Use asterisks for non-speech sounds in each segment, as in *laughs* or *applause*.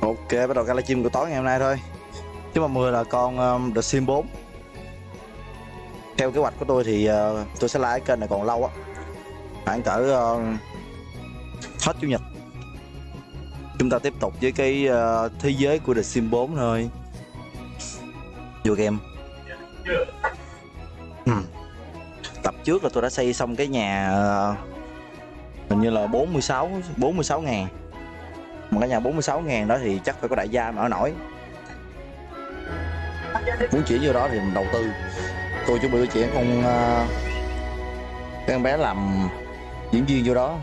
Ok, bắt đầu gala chim của tối ngày hôm nay thôi. Chứ mà 10 là con um, The Sim 4 Theo kế hoạch của tôi thì uh, tôi sẽ lái kênh này còn lâu á. Khoảng cỡ uh, hết chủ nhật. Chúng ta tiếp tục với cái uh, thế giới của The Sim 4 thôi. Vô game. Hmm. Tập trước là tôi đã xây xong cái nhà uh, Hình như là 46 46 ngàn mà cái nhà 46 ngàn đó thì chắc phải có đại gia mà ở nổi. Muốn chuyển vô đó thì mình đầu tư. Tôi chuẩn bị chuyển con uh, con bé làm diễn viên vô đó.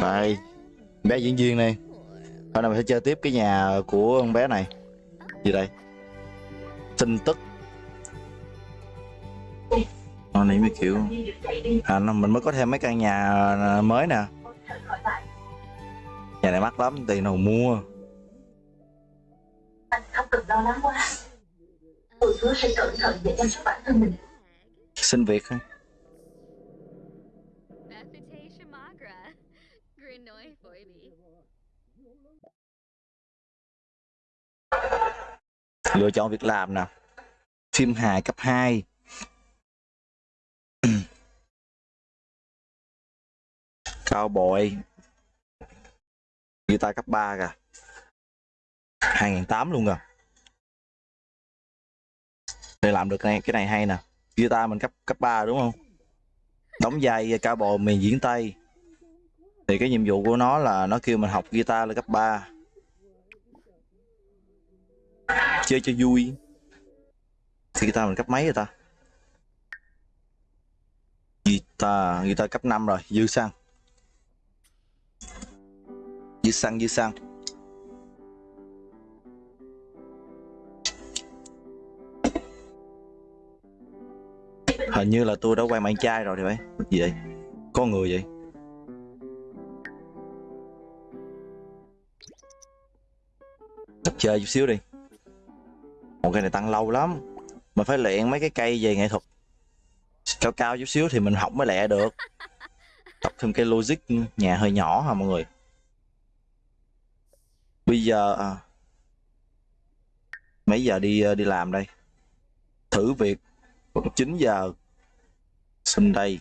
Đây bé diễn viên này. Hôm nay mình sẽ chơi tiếp cái nhà của con bé này. Gì đây? Tin tức con này mới kiểu à, nó- mình mới có thêm mấy căn nhà mới nè. Nhà này mắc lắm tiền nào mua. Anh không cần lo lắng quá. Tôi hứa sẽ cẩn thận để chăm sóc bản thân mình. Xin việc thôi. Lựa chọn việc làm nè. Phim hài cấp 2 *clears throat* cao bội guitar cấp 3 kìa. 2008 luôn kìa. Để làm được cái cái này hay nè. Guitar mình cấp cấp 3 đúng không? Đóng vai cao bồi mình diễn tây. Thì cái nhiệm vụ của nó là nó kêu mình học guitar là cấp 3 chơi cho vui. Thì guitar mình cấp mấy rồi ta? Guitar guitar cấp 5 rồi. Dư xăng dư xăng dư xăng hình như là tôi đã quay bạn trai rồi thì phải. Gì vậy? Có người vậy? Tập chơi chút xíu đi. Một cây này tăng lâu lắm. Mình phải luyện mấy cái cây về nghệ thuật cao cao chút xíu thì mình học mới lẹ được. *laughs* Tập thêm cái logic nhà hơi nhỏ hả mọi người? Bây giờ à, mấy giờ đi đi làm đây? Thử việc. Lúc 9 giờ. Xin đây.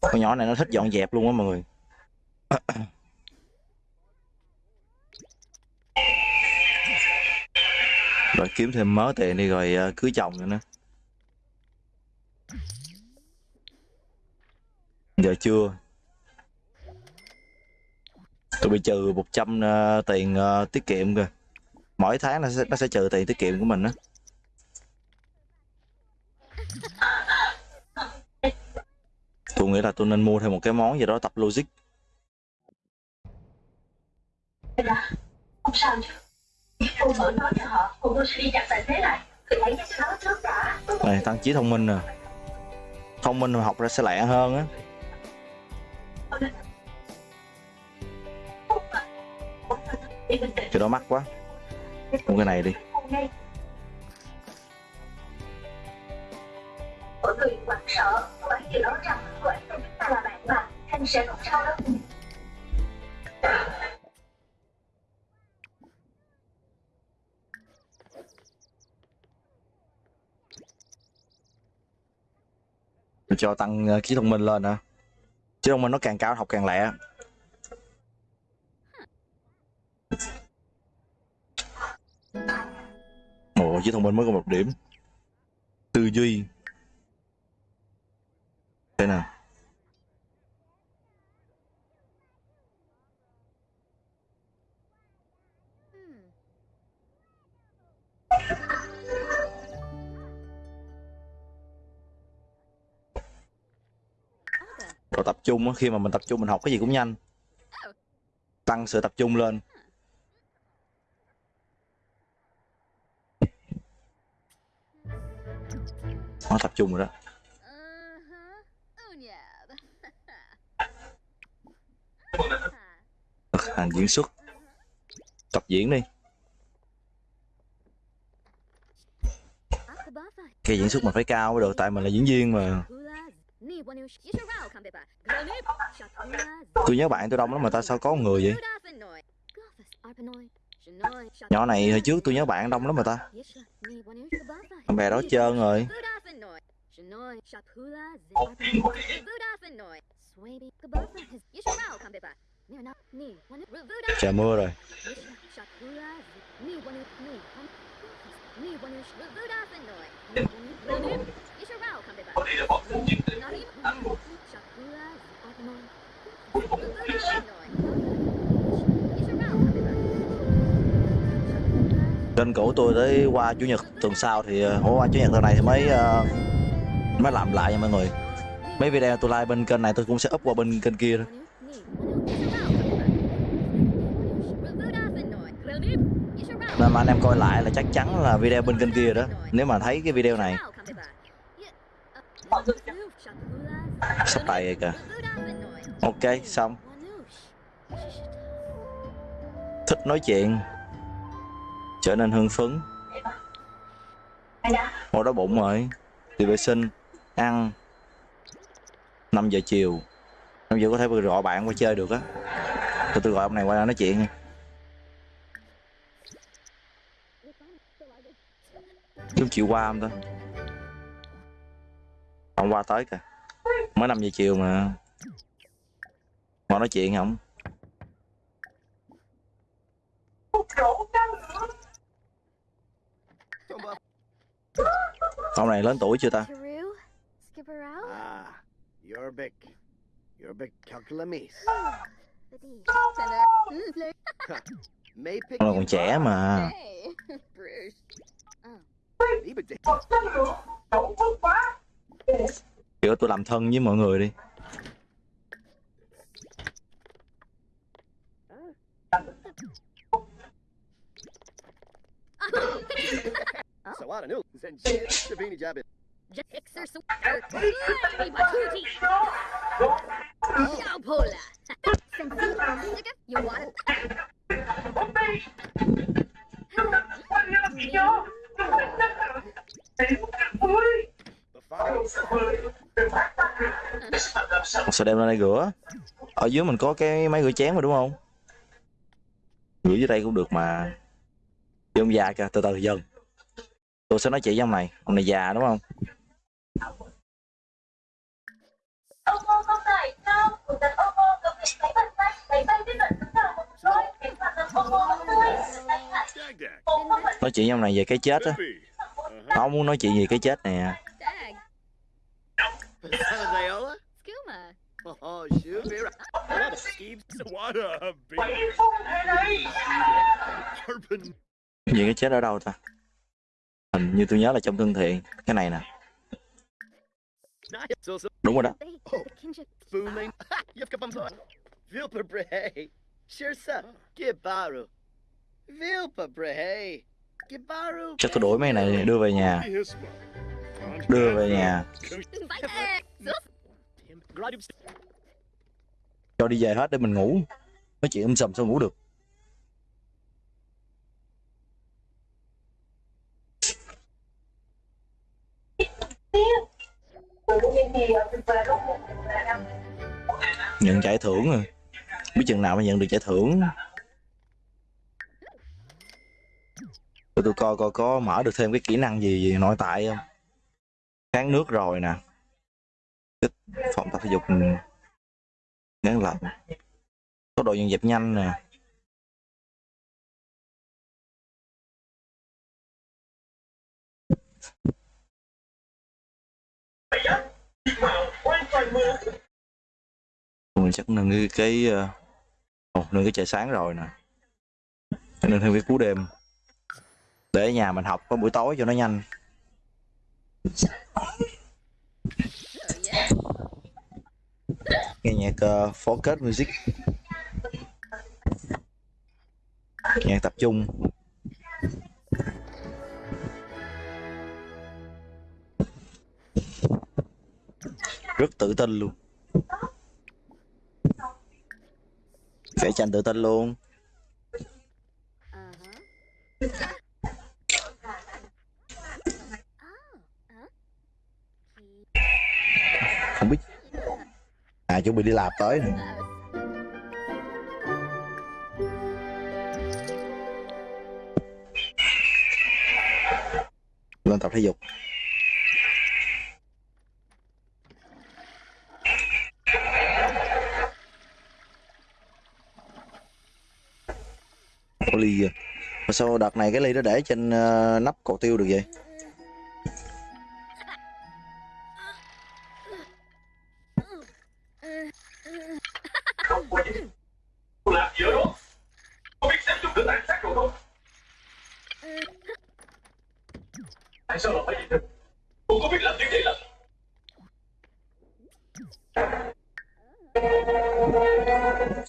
Con nhỏ này nó thích dọn dẹp luôn á mọi người rồi kiếm thêm mớ tiền đi rồi uh, cưới chồng nữa. Nữa giờ chưa? Tôi bị trừ 100 uh, à, tiền uh, tiết kiệm kìa. Mỗi tháng nó sẽ, nó sẽ trừ tiền tiết kiệm của mình đó tôi nghĩ là tôi nên mua thêm một cái món gì đó tập logic. Không sao chứ này tăng trí thông minh nè thông minh mà học ra sẽ lẹ hơn á. Cái đó mắc quá. Mua cái này đi. Hôm nay mọi người hoảng sợ cô ấy dự đoán rằng cô ấy chúng ta là bạn mà anh sẽ không sao đâu Cho tăng ờ, trí thông minh lên hả? Trí thông minh nó càng cao học càng lẹ. Ồ trí thông minh mới có một điểm. Tư duy. Thế nào? Rồi tập trung á, khi mà mình tập trung mình học cái gì cũng nhanh. Tăng sự tập trung lên. Nó tập trung rồi đó. Hành diễn xuất. Tập diễn đi. Cái diễn xuất mình phải cao mới được, tại mình là diễn viên mà tôi nhớ bạn tôi đông lắm mà ta sao có một người vậy? Nhỏ này hồi trước tôi nhớ bạn đông lắm mà ta. Bạn bè đó trơn rồi. Trời, mưa rồi. Kênh của tôi tới qua chủ nhật tuần sau thì ờ, hôm qua chủ nhật tuần này thì mới uh, mới làm lại nha mọi người. Mấy video tôi like bên kênh này tôi cũng sẽ up qua bên kênh kia thôi nên mà anh em coi lại là chắc chắn là video bên kênh kia đó nếu mà thấy cái video này. Sắp tay rồi kìa. Ok xong. Thích nói chuyện trở nên hưng phấn. Ô đói bụng rồi. Đi vệ sinh, ăn. 5 giờ chiều. 5 giờ có thể gọi bạn qua chơi được á. Tôi tôi gọi ông này qua nói chuyện. Nha chúng chịu qua không ta? Ông qua tới kìa. Mới 5 giờ chiều mà. Ngồi nói chuyện không ông này lớn tuổi chưa ta? Ah, you're big. You're big calculamis. May pick ông you còn trẻ mà kiểu tôi làm thân với mọi người đi *laughs* So I don't know. Then shit, Sabini Jabin. Exer Sweater. Slimy Batuti. Shaupola. Sensi. You want it? Ông sẽ đem lên đây rửa ở dưới mình có cái máy rửa chén mà đúng không rửa dưới đây cũng được mà ông già kìa từ từ dần tôi sẽ nói chị với ông này. Ông này già đúng không? Nói chuyện với ông này về cái chết á. Ông muốn nói chuyện về cái chết nè big Harpin. về cái chết ở đâu ta hình như tôi nhớ là trong thân thiện. Cái này nè. Đúng rồi đó. Chắc tôi đổi mấy này đưa về nhà. Đưa về nhà. Cho đi về hết để mình ngủ. Nói chuyện âm sầm sao ngủ được. Nhận giải thưởng à, biết chừng nào mà nhận được giải thưởng. Tôi tôi coi coi có mở được thêm cái kỹ năng gì, gì nội tại không? Kháng nước rồi nè. Cái phòng tập thể dục. Ngắn lạnh có độ dọn dẹp nhanh nè. Mình chắc nâng cái ờ, cái oh, nâng cái trời sáng rồi nè. Nên nâng thêm cái cú đêm. Để ở nhà mình học có buổi tối cho nó nhanh. Nghe nhạc ờ, uh, focus music. Nhạc tập trung. rất tự tin luôn. Vẽ tranh tự tin luôn. Không biết. À chuẩn bị đi làm tới lên tập thể dục. Có ly kìa mà sao đợt này cái ly nó để trên uh, nắp cột tiêu được vậy làm gì đó biết tàn sát không tại sao lại phải như thế? cô có biết làm như vậy là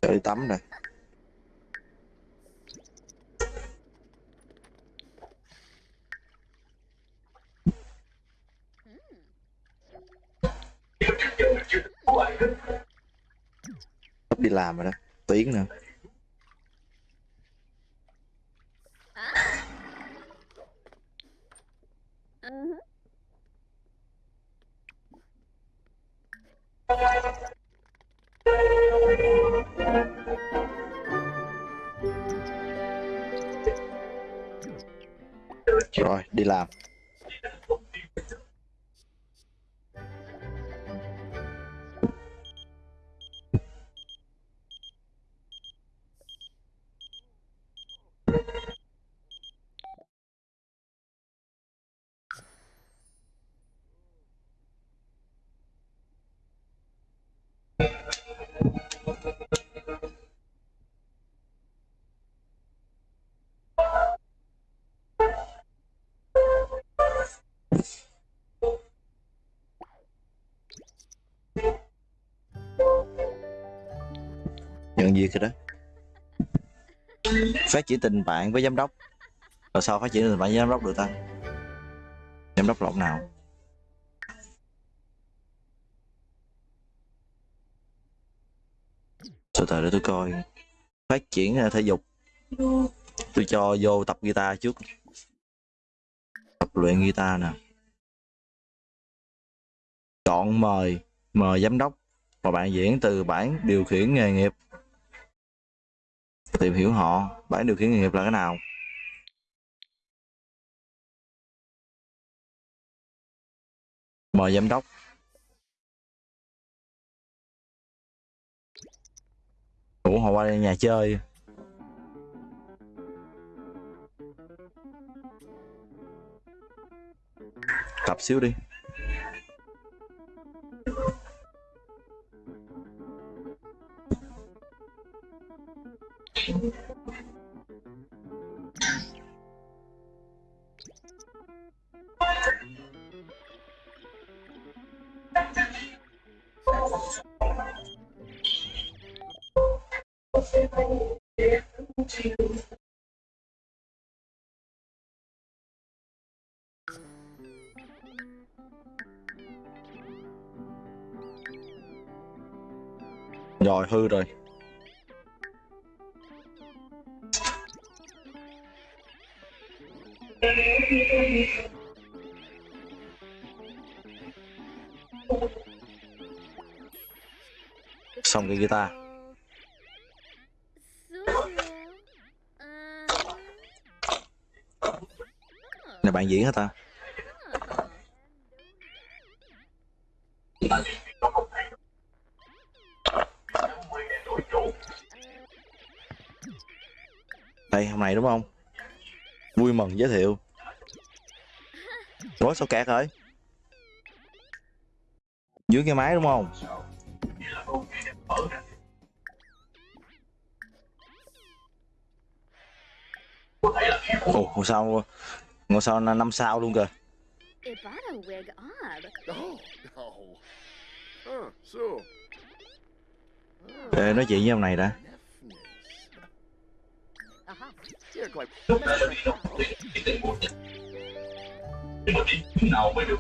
Sợ đi tắm rồi làm rồi đó. Tiếng nữa. Phát triển tình bạn với giám đốc. Rồi sao phát triển tình bạn với giám đốc được ta? Giám đốc lộn nào? Từ từ để tôi coi. Phát triển à, thể dục. Tôi cho vô tập guitar trước. Tập luyện guitar nè. Chọn mời mời giám đốc. Và bạn diễn từ bản điều khiển nghề nghiệp tìm hiểu họ bảy điều khiển nghề nghiệp là cái nào? Mời giám đốc. Ủa, họ qua đây nhà chơi. Tập xíu đi. Rồi hư rồi. Xong cái guitar. Này, bạn diễn hả ta? Đây, hôm nay đúng không? Vui mừng giới thiệu. Ủa sao kẹt rồi dưới cái máy đúng không? Ồ ngôi sao ngôi sao là năm sao luôn kìa. Để nói chuyện với ông này đã Nhưng mà đi chỗ nào mới được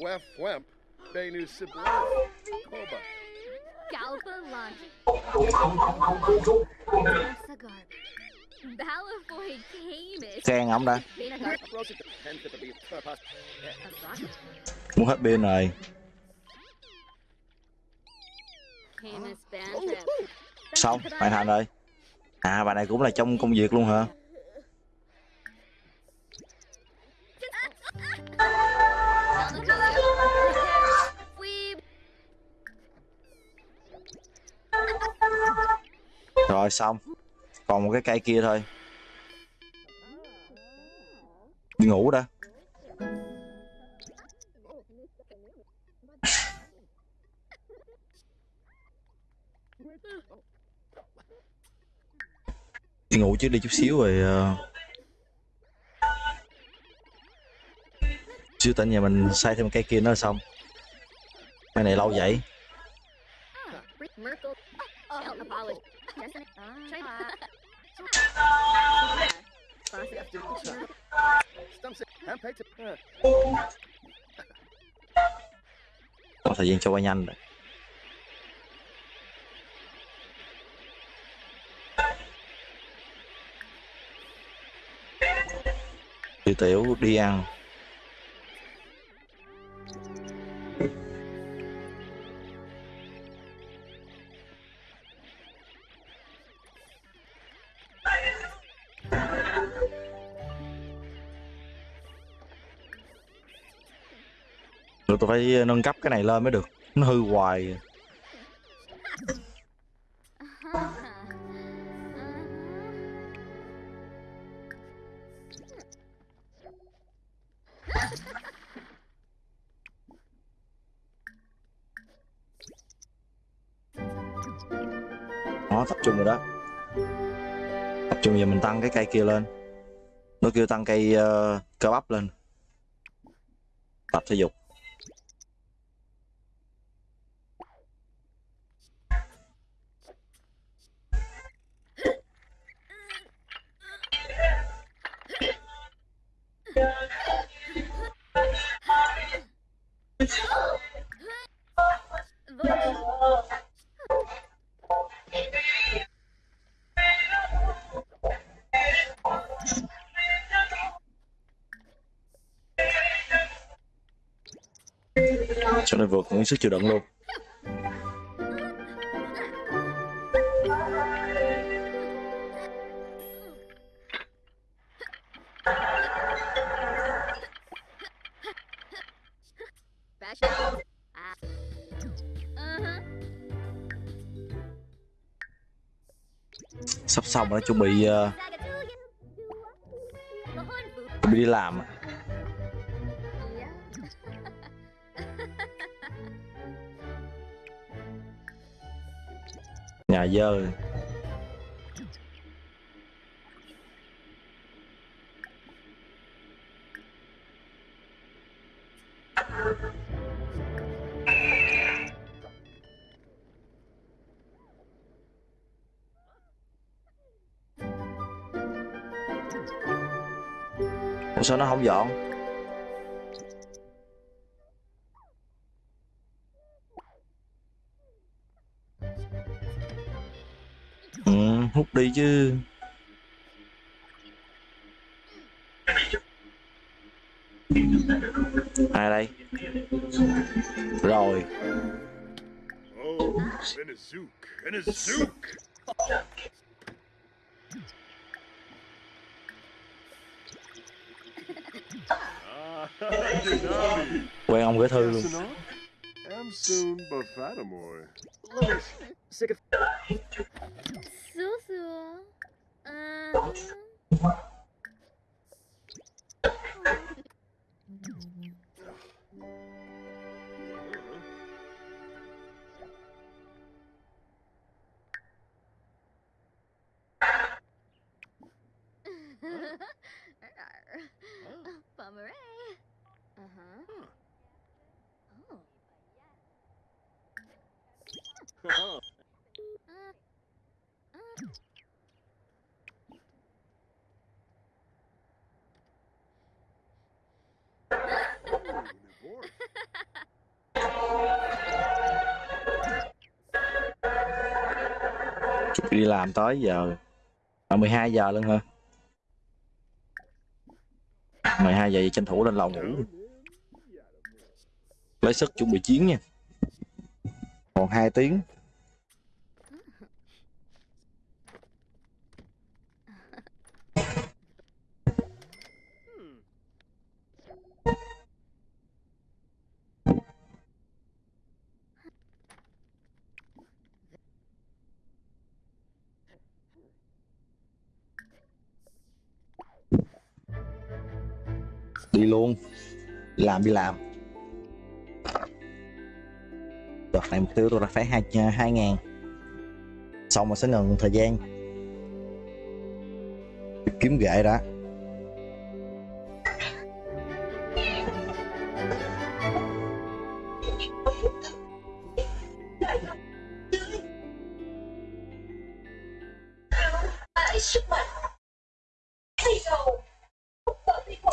Wef Wemp, Benu Sibler, Koba. Galpa launch. không không không không không không không thể được Sagar. Balafoy Camus. khen ổng đã muốn hết pin rồi xong hoàn thành rồi à bà này cũng là trong công việc luôn hả? Rồi, xong. Còn một cái cây kia thôi. Đi ngủ đã đi ngủ trước đi chút xíu rồi chưa xíu tỉnh nhà mình xây thêm cây kia nữa xong. Cái này lâu vậy. Có thời gian cho qua nhanh rồi. Tiểu tiểu đi ăn. Rồi tôi phải nâng cấp cái này lên mới được. Nó hư hoài. Kia lên. Nó kêu tăng cây uh, cơ bắp lên. Tập thể dục. Sức chịu đựng luôn. Sắp xong rồi chuẩn bị ờ, chuẩn bị đi làm dơ Ủa sao nó không dọn? Đi chứ. Ai đây? Rồi. Quen ông gửi thư luôn. sick of Susu. Um. *laughs* Bummeray. Uh-huh. Huh. Oh. *laughs* Uh-huh. Đi làm tới giờ À 12 giờ luôn hả? 12 giờ thì tranh thủ lên lầu ngủ. Lấy sức chuẩn bị chiến nha. Còn 2 tiếng. Luôn. Làm đi làm. Đợt này mục tiêu tôi là phải hai à, hai ngàn Xong mà sẽ ngừng thời gian Kiếm gậy đã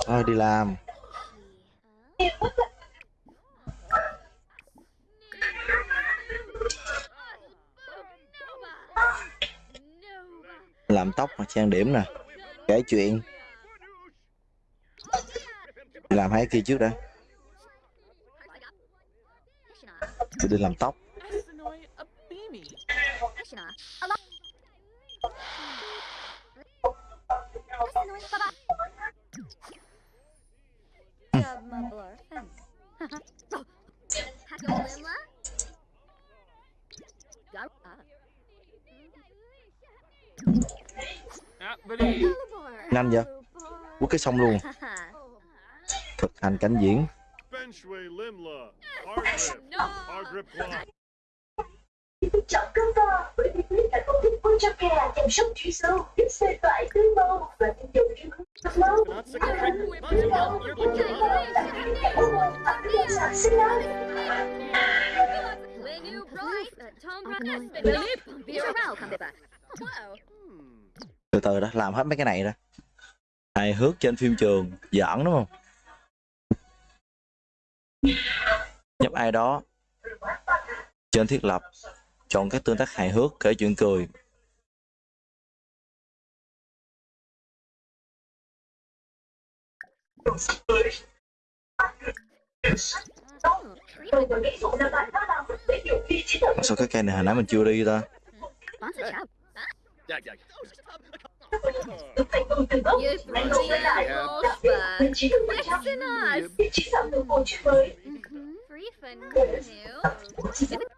Thôi, đi làm tóc và trang điểm nè, Kể chuyện. Làm hai kia trước đã. Tôi đi làm tóc. *laughs* Nhanh vậy Quất cái xong luôn *laughs* Thực hành cảnh diễn. Chọn cơm to bởi vì quyết đã công thức Ultra Care chăm sóc truy sâu, giúp xê toại tươi màu và tinh dầu riêng không lâu. Sản sinh lớn. Từ từ đã, làm hết mấy cái này ra. Hài hước trên phim trường Giỡn đúng không? Nhấp ai đó. Trên thiết lập, Chọn các tương tác hài hước kể chuyện cười. Sao cái cây này hồi nãy mình chưa đi ta? Yeah.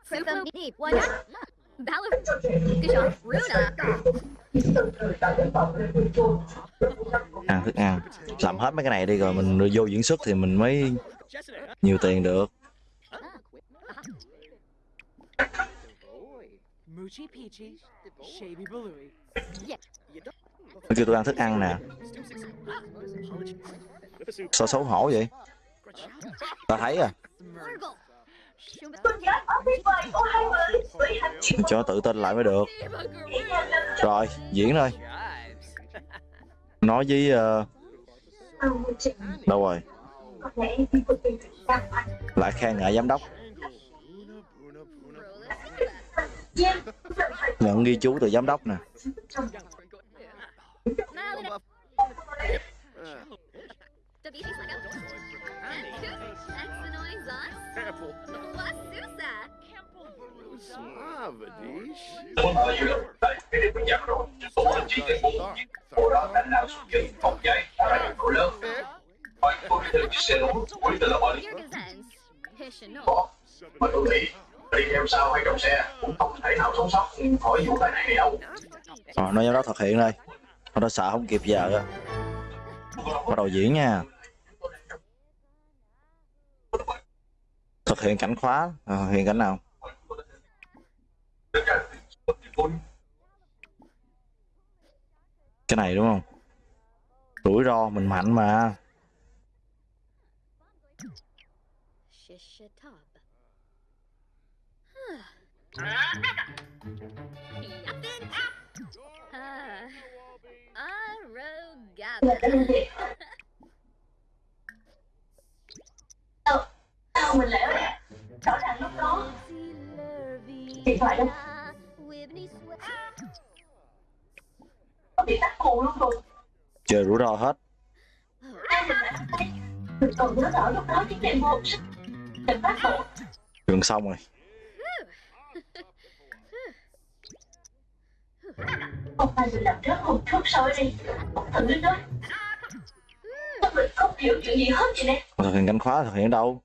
Free new. Deep. Why not? Valor. Good. Runa. Vệ môi trường. Ăn thức ăn Làm hết mấy cái này đi rồi mình vô diễn xuất thì mình mới nhiều tiền được Moochie Peachy. Nó kêu tôi ăn thức ăn nè. Sao xấu hổ vậy? Ta thấy à. Cho tự tin lại mới được. Rồi diễn thôi. Nói với trình Đâu rồi. Lại khen ngợi giám đốc Nhận ghi chú từ giám đốc nè. Hãy subscribe cho kênh Ghiền Mì Gõ Để không bỏ lỡ những video hấp dẫn đi theo sau hay trong xe cũng không thể nào sống sót khỏi vụ tai nạn này đâu. Rồi nói giám đốc thực hiện đây. Nó đã sợ không kịp giờ á Bắt đầu diễn nha. Thực hiện cảnh khóa. À, Thực hiện cảnh nào? Cái này đúng không? Rủi ro mình mạnh mà Shishatop. Sao? Mình lẻo lẹ? Rõ ràng lúc đó điện thoại đâu? Có bị tắt nguồn luôn rồi Chơi rủi ro hết Ai mình đã Mình còn nhớ rõ lúc đó tiếng đệm vô sức Đệm phát nổ Gần xong rồi Không phải mình làm rớt một chút sôi đi. Không thử nữa Sao mình không hiểu chuyện gì hết vậy nè. Thực hiện cánh khóa thực hiện đâu?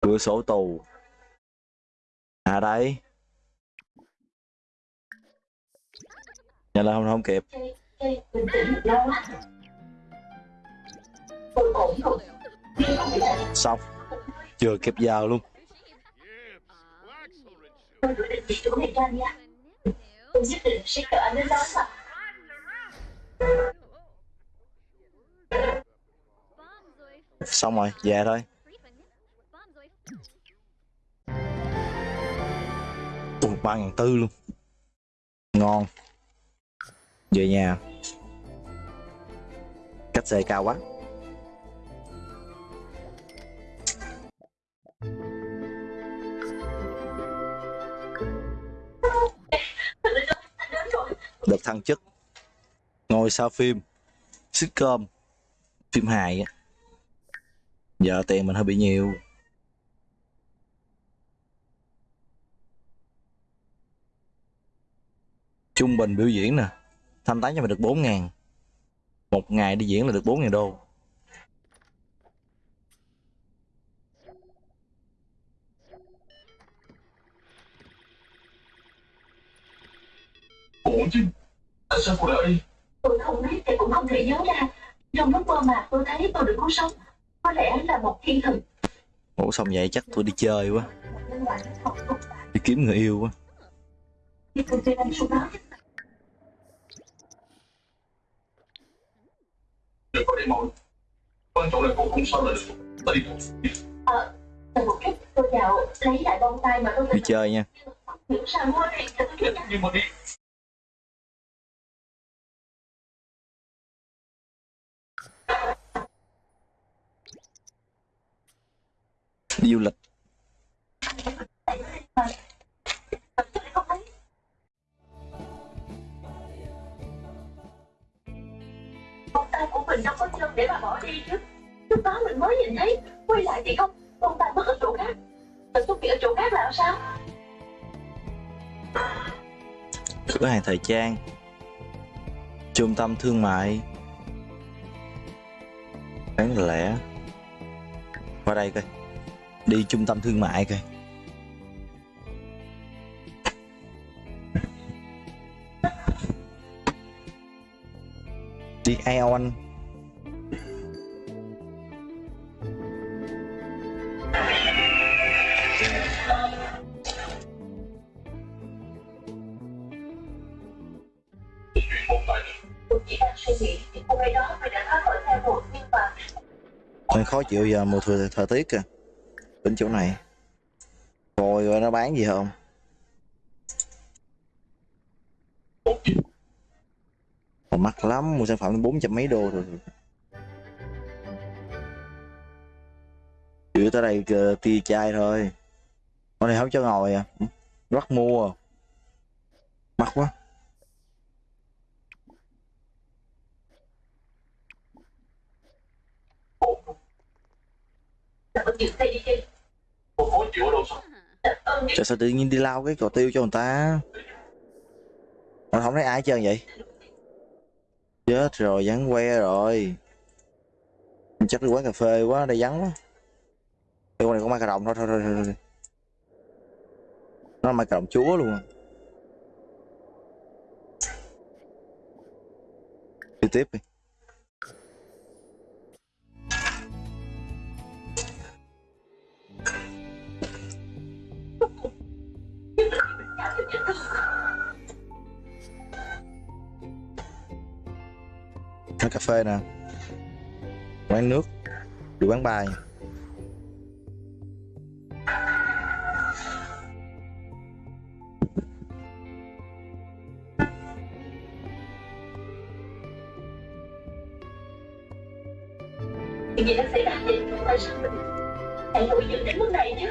Cửa sổ tù. À đây. Nhanh lên không không kịp. Bình tĩnh lâu á Tôi ổn rồi. Đi không phải là Xong. Chưa kịp giờ luôn Yips, wax already. tôi quyết định đi chỗ này ra nha Tôi nhất định sẽ cỡ anh đến đó mà Xong rồi về thôi. Ui, ba ngàn tư luôn. Ngon. Về nhà. Cách xe cao quá. Được thăng chức. Ngôi sao phim, Sitcom, Phim hài á. Giờ tiền mình hơi bị nhiều. Trung bình biểu diễn nè, Thanh toán cho mình được 4 ngàn. Một ngày đi diễn là được 4 ngàn đô. Ủa chứ Tại sao cô lại Tôi không biết thì cũng không thể nhớ ra. Trong lúc mơ màng tôi thấy tôi được cứu sống. Có lẽ là một thiên thần Ủa xong vậy chắc tôi đi chơi quá. Đi kiếm người yêu quá. Đừng có để mỏi Quan trọng là cô không sao được. Ta đi một chút tôi vào lấy lại bông tay mà tôi Đi chơi nha. Dạ, Nhưng mà đi Đi du lịch. Bông tay của mình đâu có chân để mà bỏ đi chứ. Lúc đó mình mới nhìn thấy Quay lại thì không Bông tay mất ở chỗ khác. Mình xuất hiện ở chỗ khác là sao? Cửa hàng thời trang Trung tâm thương mại. Bán lẻ Qua đây coi Đi trung tâm thương mại coi. Đi Aeon. Mình khó chịu giờ mùa thời, thời tiết kìa. Bên chỗ này. Coi coi nó bán gì không. Còn mắc lắm Mua sản phẩm bốn trăm mấy đô rồi Chưa tới đây kìa, tia chai thôi. Con này không cho ngồi à. Rất mua. Mắc quá. Là có chuyện tay Trời sao tự nhiên đi lao cái cò tiêu cho người ta? Mà không thấy ai hết trơn vậy? Chết rồi vắng que rồi. Chắc đi quán cà phê quá đây vắng quá. Đây con này có mai cà đồng thôi thôi thôi, thôi, thôi. Nó mai cà đồng chúa luôn à. Đi tiếp đi. Quán cà phê nè quán nước đi quán bài. Chuyện gì đã xảy ra vậy? Tại sao mình lại nổi giận đến mức này chứ?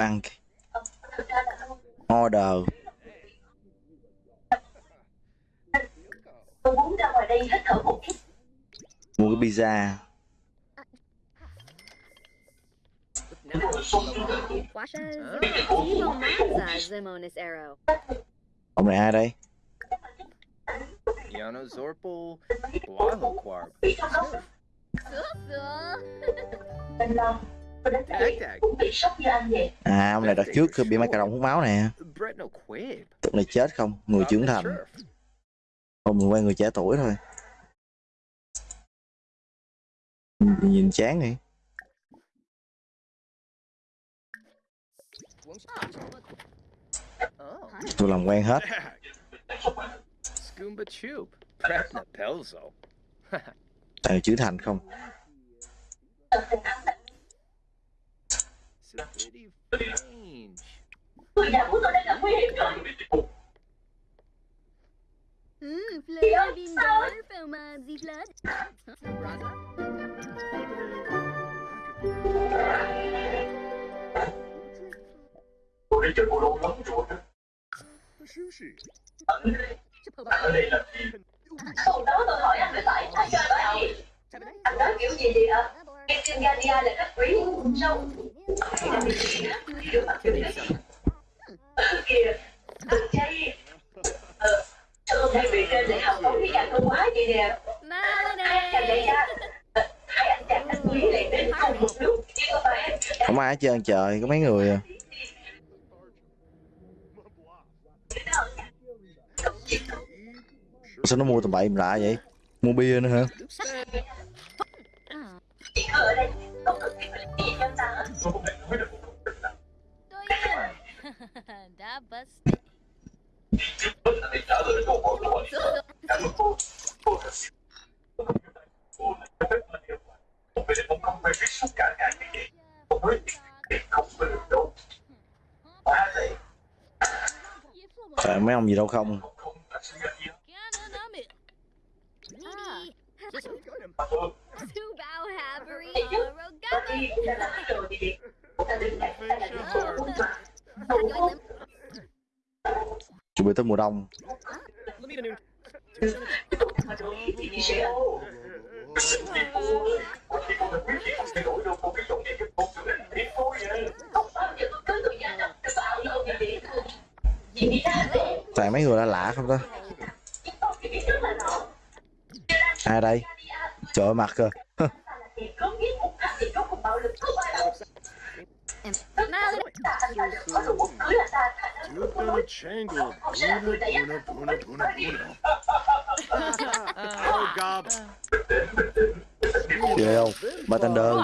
Ăn Order. tôi muốn ra ngoài đây hít thở một chút Mua cái pizza. Ông này ai đây? Yano Zorpal, Blahloquarb, À, ông này đợt trước bị mấy cà rồng hút máu nè. Tụi này chết không? Người trưởng thành. Không, mình quen người trẻ tuổi thôi. Nhìn, chán đi. Oh, Tôi làm quen hết. *laughs* *laughs* Tại trưởng thành không? Savidi Fange. người nhà của tôi đang gặp nguy hiểm rồi Hmm, Fleur bin Dorf, Oma Ziflad. tôi đã chơi bộ lâu lắm rồi đó ở đây là gì hôm đó tôi hỏi anh về tại sao chơi bởi gì anh nói kiểu gì vậy ạ Gadia là khách quý mặt kiểu đấy kìa anh chay ờ sao hôm nay bị trên lại học có cái dạng quá vậy nè? Hai chàng đại gia Ờ, hai anh chàng khách quý lại đến cùng một lúc. Chứ không phải Không ai hết trơn trời, có mấy người à. Sao nó mua tầm bậy lạ vậy? Mua bia nữa hả? Chỉ ở đây không ta bất trả lời cảm ơn cô cô cô không không phải biết cả ngày không không phải được mấy ông gì đâu không? không không là sự gạch gì Ah, Subao Havery, Hey, you- Rogama. đi ra là rồi thì ta đứng lại ta là những chỗ cũng mà Chuẩn bị tới mùa đông. thì sẽ thì cô được biết gì không thay đổi đâu cô cái giọng này giúp cô trở nên biết thôi vậy không bao giờ tôi cưới người nhà đâu tôi bảo lâu như vậy thôi chị đi ra về Toàn mấy người lạ lạ không ta? Ai đây? Trời mặt có nói Changle, Puna. Oh, Gob. Ghê không? Bartender.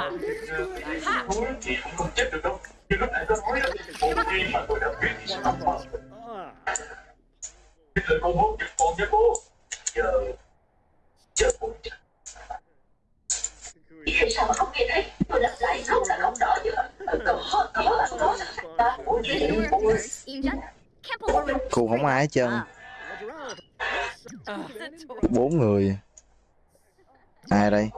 Hai ai hết trơn. Bốn người. Ai đây?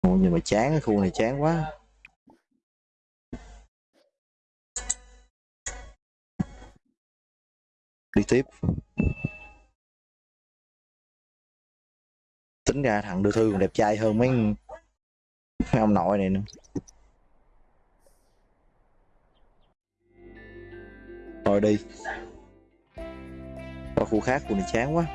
Ôi nhưng mà chán cái khu này chán quá. Đi tiếp. Tính ra thằng đưa thư còn đẹp trai hơn mấy mấy ông nội này nữa. Rồi đi. Qua khu khác khu này chán quá.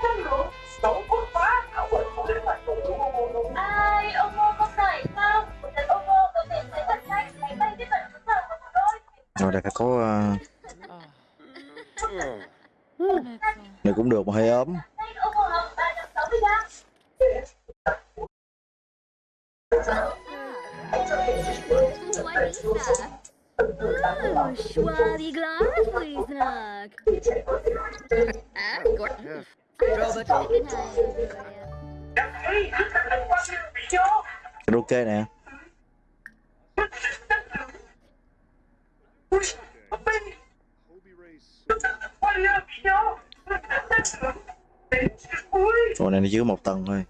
Quando estão por lá, a vou levar todo mundo. Ai, ô mô, con đẩy không? Ô mô, có thể thấy thật nhanh, cánh tay tiếp cận với thở của tôi. Rồi đây phải có... Ờ, này cũng được mà hơi ấm. Oh, schwabi Glasliesnack này ok nè. Hobie này nó dưới một tầng thôi.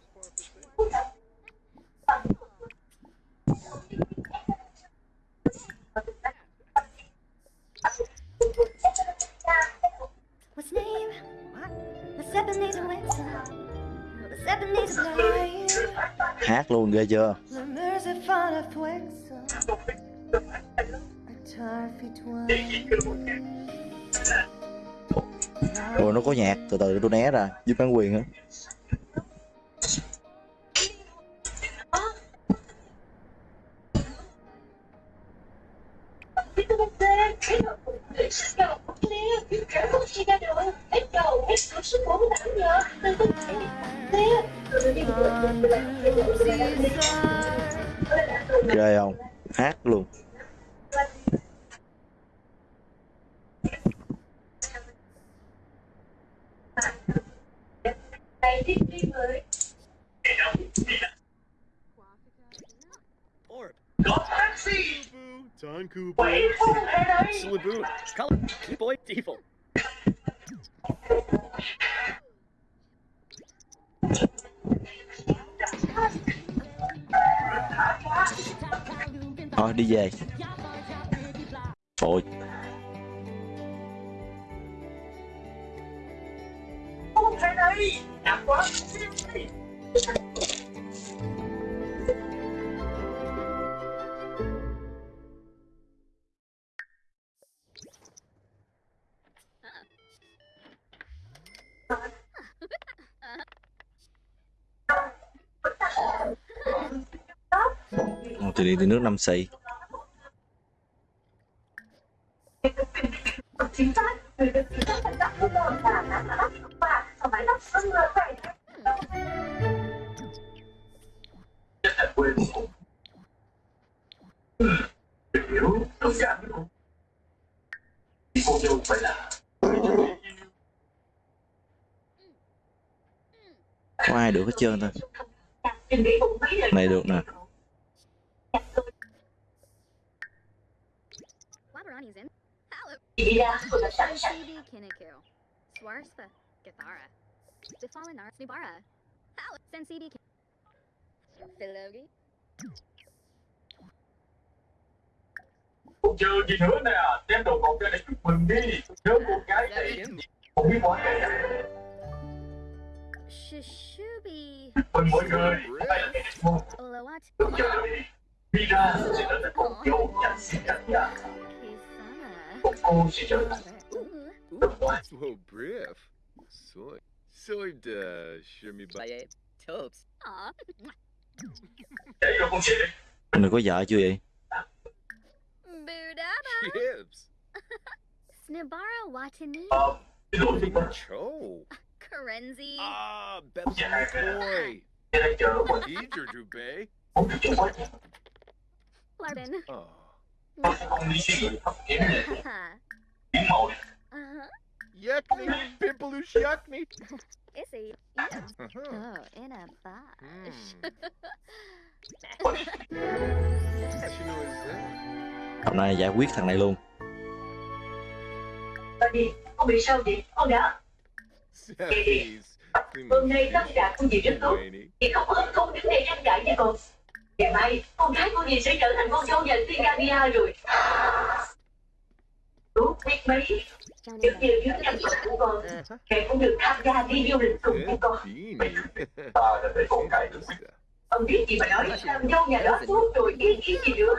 Toffee twine. rồi nó có nhạc từ từ tôi né ra. Giúp bán quyền á MC có ai được hết trơn thôi này được nè Wabarani's in. Hello. đi ra tôi đã sẵn sàng Shibi Kiniku. Swarspa. Gathara. The Fallen Arts Nubara. Hello. Sensibi Philogi. Còn chờ gì nữa nè đem đồ ngọt ra để chúc mừng đi nhớ cô gái này không biết món này Shishubi. mừng mọi người đây là ngày một Olawat. đừng chờ đi đi ra sẽ trở thành con dâu chặt xinh đẹp nha Whoa, brief. Soy. Soy da shimmy Baye. Topes. Aw. để cho con sẽ anh được có vợ chưa vậy Budaba. Chips. Snibara Watani. ờ xin lỗi đi Cho. Karenzi. Ah, Bethlehem boy. tôi đang chờ một Eager to bay. không được cho quá Larbin. Oh tôi sẽ không đi thấp kém này Pimpaloosh yakni. Oh, in a box. Hôm nay giải quyết thằng này luôn đi con bị sao vậy con đã Sappies. hôm nay tất cả của dì rất tốt Wayne. chị không ớt không đứng đây tranh cãi như con ngày mai con gái của dì sẽ trở thành con dâu nhà tiên Gavia rồi. Đúng biết mấy. Những điều dưới nhân vật của con mẹ cũng được tham gia đi du lịch cùng với con. ta đã để con cái được ông biết gì mà nói làm dâu nhà đó tốt rồi ý kiến gì nữa?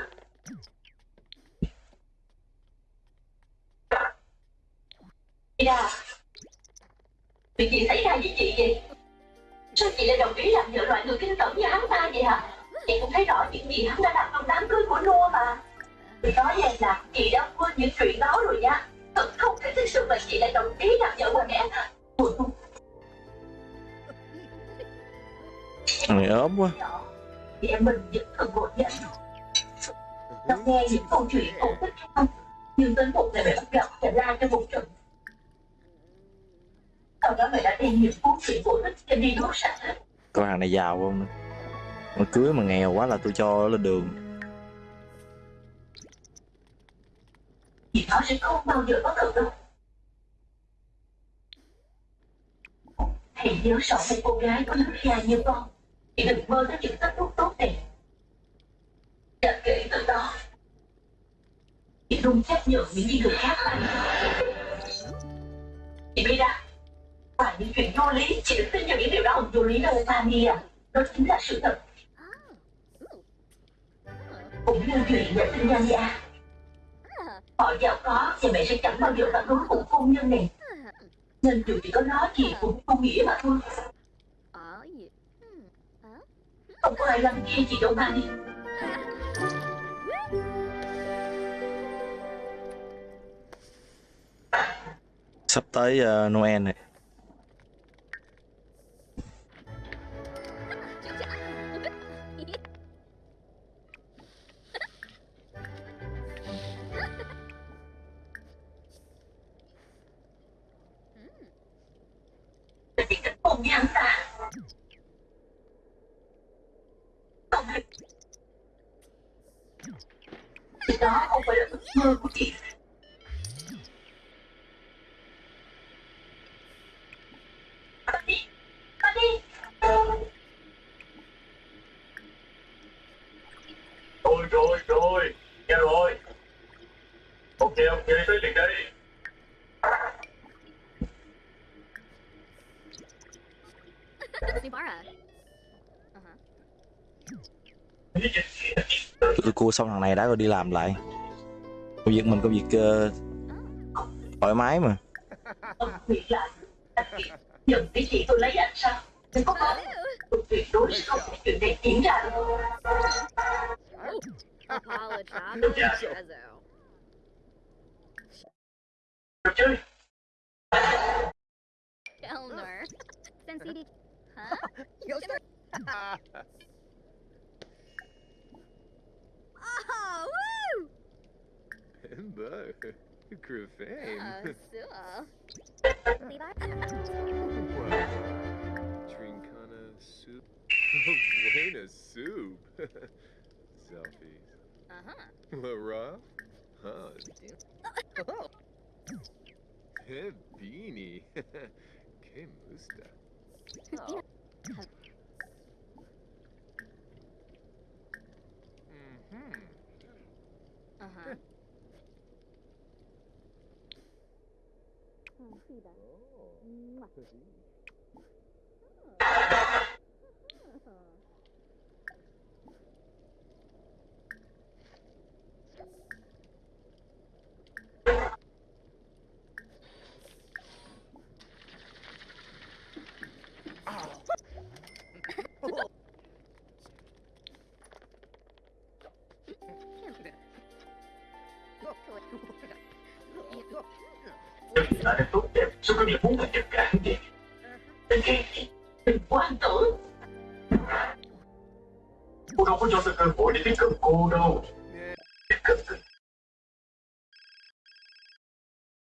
Chị đà chuyện gì xảy ra với chị vậy? Sao chị lại đồng ý làm vợ loại người kinh tởm như hắn ta vậy hả chị cũng thấy rõ những gì hắn đã làm trong đám cưới của Noah mà. Tôi nói em là chị đã quên những chuyện đó rồi nha. Thật không thể thực sự mà chị lại đồng ý làm vợ của mẹ Thằng này ốm quá. Thì em mình vẫn cần ngồi dậy Nó nghe những câu chuyện cổ tích không Nhưng đến một ngày mẹ bắt gặp và la cho một trận. Sau đó mẹ đã đem những cuốn truyện cổ tích cho đi đốt sạch Coi thằng này giàu không mà cưới mà nghèo quá là tôi cho lên đường. Thì nó sẽ không bao giờ có đâu. Hãy nhớ sợ một cô gái có lớn ra như con Thì đừng mơ tới những kết thúc tốt đẹp. Và kể từ đó Chị luôn chấp nhận những gì người khác làm Chị Bida, ra à, những chuyện vô lý Chị đừng tin vào những điều đó không vô lý đâu Fanny à. Đó chính là sự thật. Cũng như chuyện về thiên nhân vậy à? Họ giàu có thì mẹ sẽ chẳng bao giờ phản đối cuộc hôn nhân này. Nên dù chỉ có nói gì cũng không nghĩa mà thôi. Không có ai làm nghe chị đâu mà đi. Sắp tới uh, Noel này. Cùng với hắn ta. Không hề Thì đó không phải là ước mơ của chị. Cua xong thằng này đã rồi đi làm lại Công việc mình công việc ờ, thoải mái mà Ông nghĩ lại Anh chị Nhận cái chị tôi lấy anh sao Đừng có nói Tôi tuyệt đối sẽ không để chuyện này diễn ra đâu. Sensei. Huh? *laughs* Ember. Uh, Crefame. Sua. Trincana soup. *laughs* Buena soup. *laughs* Selfies. Uh-huh. Lara? Huh. Hey, beanie. Que musta. Oh. Đừng là đẹp tốt đẹp, sao có việc muốn là giật cả vậy? Đừng ghen Đừng quan tử. Cô đâu có cho tôi cơ hội để tiếp cận cô đâu. Tiếp cận tôi.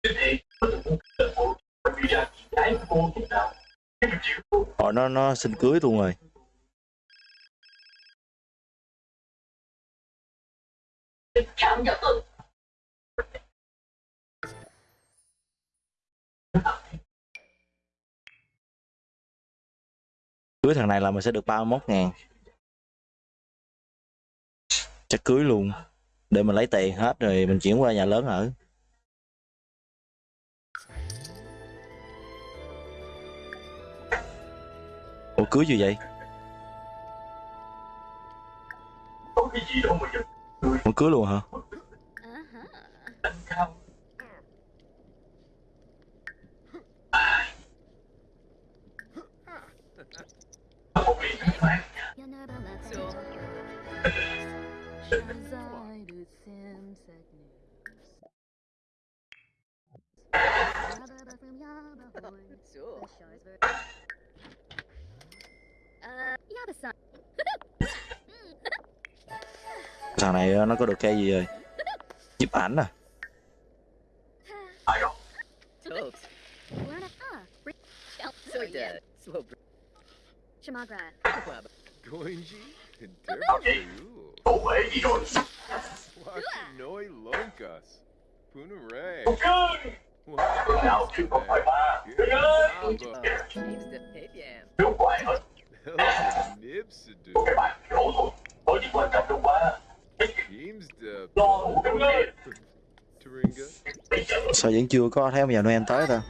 Thế thì, tôi từng muốn cận cô, bởi vì ra chị gái của cô thế nào? Chịu Họ nó nó xin cưới luôn rồi Cưới thằng này là mình sẽ được 31 ngàn Chắc cưới luôn Để mình lấy tiền hết rồi mình chuyển qua nhà lớn ở Ủa, cưới gì vậy? Ủa, cưới luôn hả? *laughs* thằng này ờ, nó có được cái gì rồi chụp ảnh à Shamagra. Goinji? Nào chứ không phải ba. Hết, cái bạn quan trọng Lo sao vẫn chưa có thấy ông già noel tới ta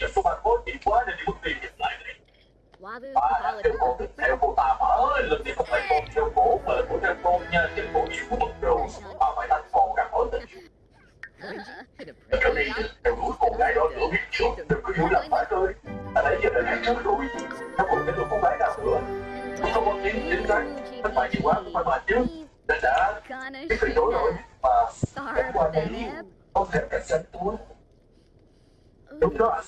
cho số bạn tiền quá nên đi mất tiền giật lại này. Wabu. Ba là cổ tiếp theo cô ta mà ơi, lần này không phải con theo cổ mà là của trang con nha, chân cổ yêu của bậc rồi. Bà phải thành con càng hỏi tình. *laughs* Cái này theo đuổi con gái đó nữa biết chưa? Đừng có hiểu lầm phải ơi. À nãy giờ đã nói trước rồi. Nó còn đến được con gái nào nữa. Không có tiếng chính xác. Thất bại nhiều quá không phải bà chứ. Đã đã phải đổi rồi. Mà Star Beneb. không thể cạnh tranh tôi. Đúng đó.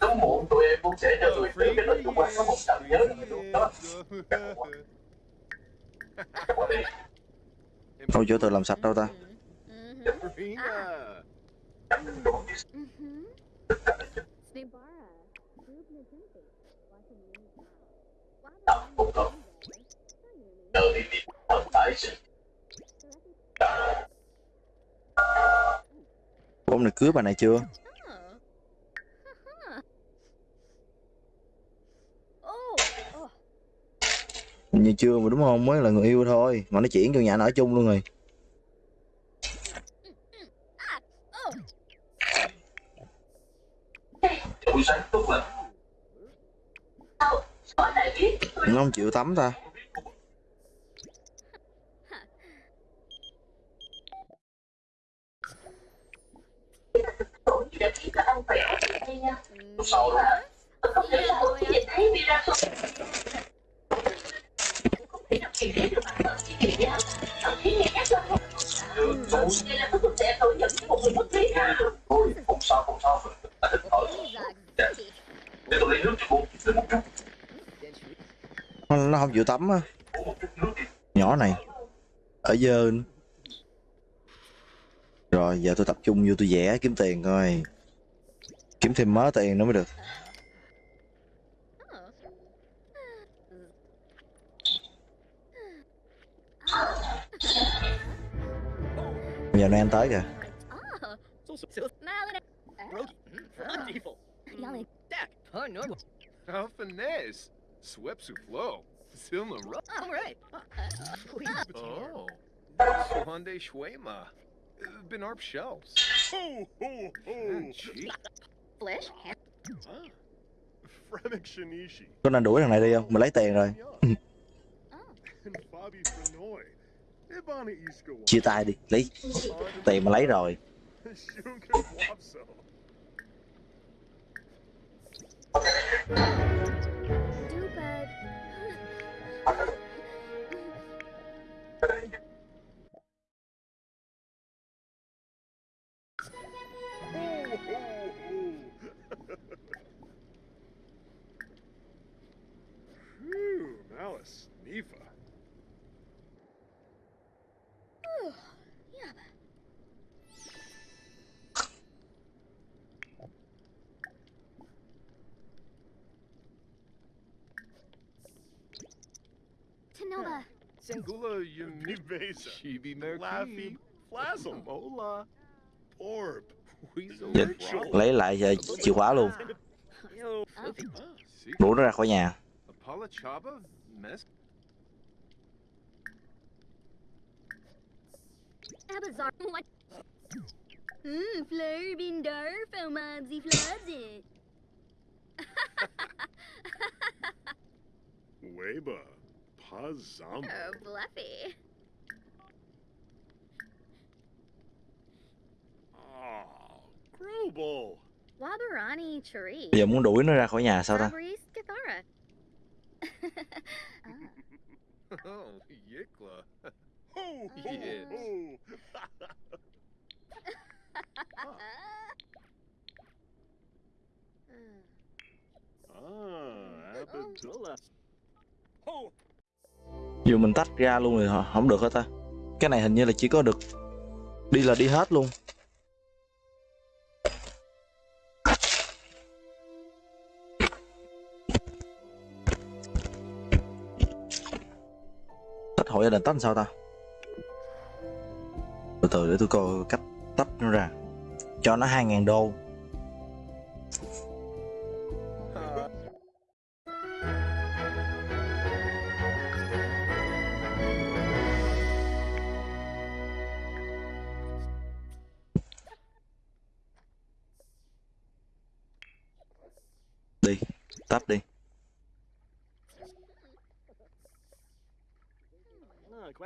Sớm muộn, tụi em cũng sẽ cho tụi em cái lịch qua có một trận nhớ là đó. Thôi đây. chỗ tự làm sạch đâu ta Rina. Tập cũng đi ông này cưới bà này chưa Oh. Oh. Hình như chưa mà đúng không mới là người yêu thôi mà nó chuyển vô nhà nó ở chung luôn rồi nó không chịu tắm ta tổ. Sau đó không thể là tôi chỉ nhìn thấy Mira không. Không thể nào kiềm chế được bản thân chỉ kỳ nhau. Cảm thấy nghe nhắc là không. Đây là tôi không thể thừa nhận với một người mất trí. Thôi, không sao, không sao. Anh thích thở. Để tôi lấy nước cho cô. Lấy một chút. nó, không chịu tắm á nhỏ này ở dơ rồi giờ tôi tập trung vô tôi vẽ kiếm tiền coi kiếm thêm mớ tiền nữa mới được giờ noel tới kìa. How finesse. Swepsu flow. Silma ru- All right. Oh. Swande Shwema. Benarp shelves. Ho, ho, ho! Flesh. Fremic Shinishi. có nên đuổi thằng này đi không mình lấy tiền rồi Oh. *laughs* And chia tay đi lấy. Tiền mà lấy rồi *laughs* Nivesa. Chibi Laffy. Flazzle. Mola. Orb. Weasel. Dạ. lấy lại giờ chìa khóa luôn see? đuổi nó ra khỏi nhà? Mmm, Fleur bin der Felmabsi Floods *laughs* Weba. Pazamba. Oh, Bluffy. Oh, Grobel. Wabarani Chari. bây giờ muốn đuổi nó ra khỏi nhà sao ta? *laughs* Ah. Oh, ho! Ah. Oh, *laughs* dù mình tách ra luôn thì họ- không được hết ta? Cái này hình như là chỉ có được đi là đi hết luôn tách hội gia đình tách sao ta? Từ từ để tôi coi cách tách nó ra. Cho nó 2.000 đô.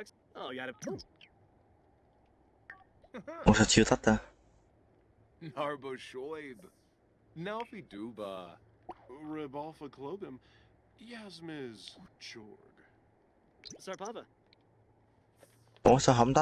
Ah, quack. Oh, you got *laughs* it. ủa sao chưa tách ta Narbo Shoib. Nalfi Duba. Rebalfa Klobim. Yasmiz Chorg. Sarpava. ủa sao không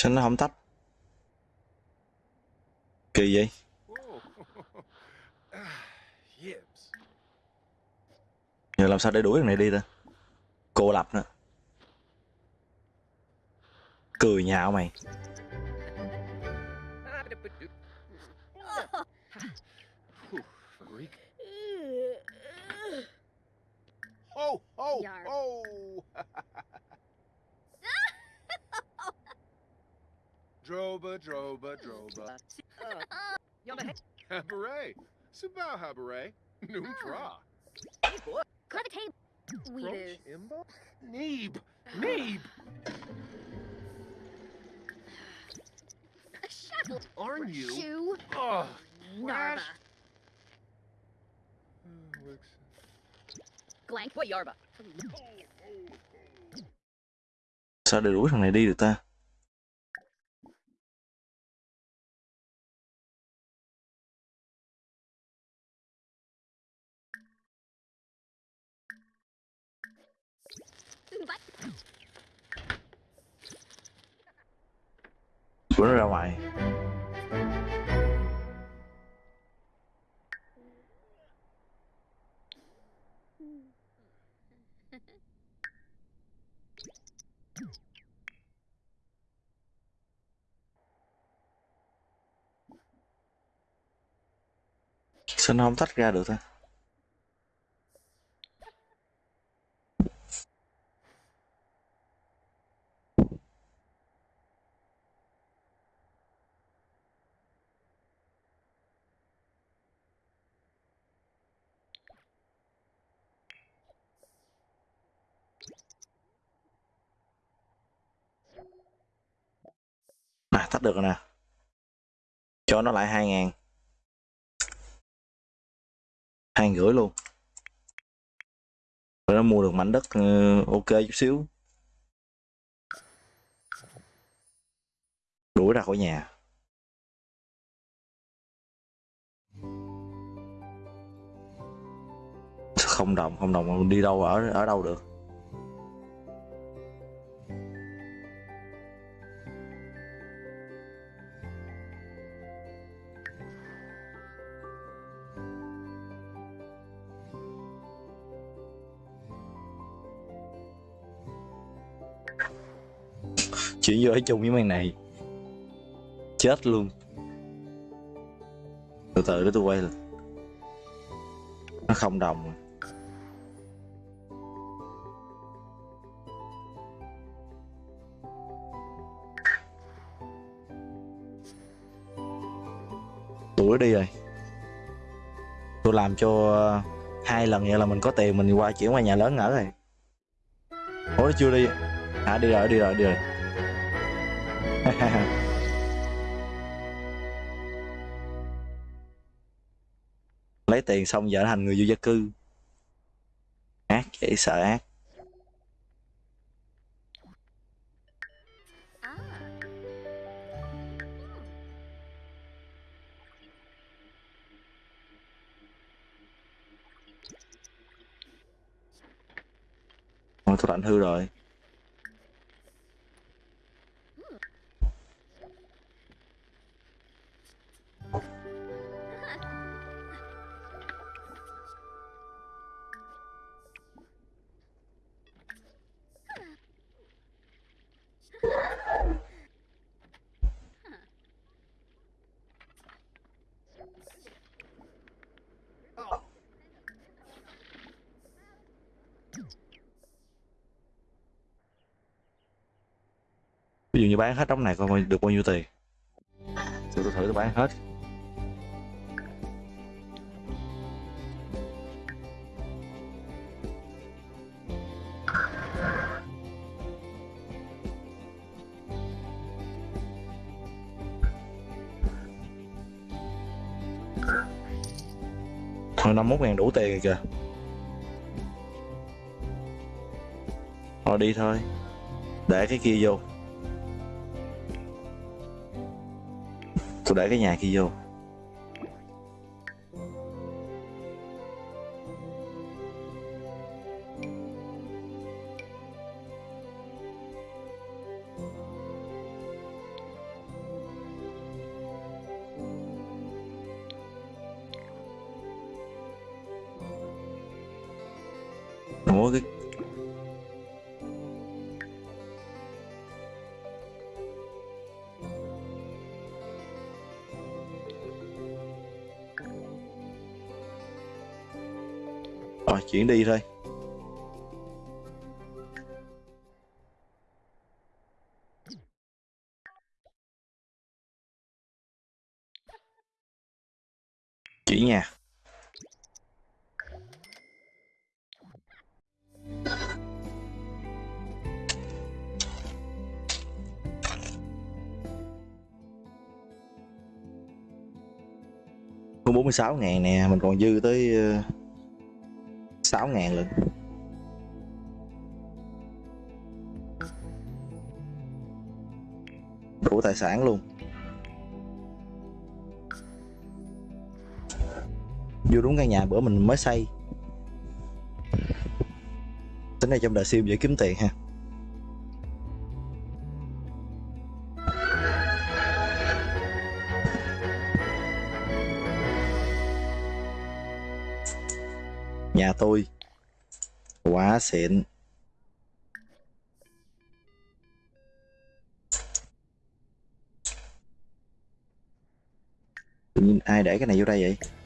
sao nó không tách. Kỳ vậy? Giờ làm sao để đuổi thằng này đi ta? Cô lập nữa cười nhạo mày. Ho, ho, ho! Droba, droba, droba. Habaret. Subao habaret. Noom tra. Clever tape. Weeders. Neeb. Ah. Neeb. A shackle. Aren't you? Shoe. Oh, Narva. Hmm, looks. Glank. What yarba? sao để đuổi thằng này đi được ta của nó ra ngoài. Sao nó không tách ra được ta? Thách được rồi nè. Cho nó lại hai ngàn. Hai rưỡi luôn. Rồi nó mua được mảnh đất ừ, ok chút xíu. Đuổi ra khỏi nhà. Không đồng không đồng, đi đâu ở ở đâu được? Chuyển vô ở chung với mày này. Chết luôn. Từ từ để tôi quay lên nó không đồng. Rồi. tụi đi rồi. Tôi làm cho hai lần vậy là mình có tiền, mình qua chuyển qua nhà lớn ở rồi. Ủa chưa đi. À đi rồi đi rồi đi rồi. *laughs* lấy tiền xong giờ thành người vô gia cư. Ác dễ sợ ác. Thôi Ôi, tôi lạnh hư rồi. Ví dụ như bán hết đống này, coi được bao nhiêu tiền. Tôi tôi thử tôi bán hết. Thôi 51 ngàn đủ tiền rồi kìa. Thôi, đi thôi. Để cái kia vô. Tôi để cái nhà kia vô. Rồi chuyển đi thôi. Chuyển nhà Có 46 ngàn nè, mình còn dư tới ờ, 6 ngàn lận Đủ tài sản luôn. Vô đúng căn nhà bữa mình mới xây. Tính này trong đời sim dễ kiếm tiền ha. Tôi Quá xịn Tự nhiên ai để cái này vô đây vậy?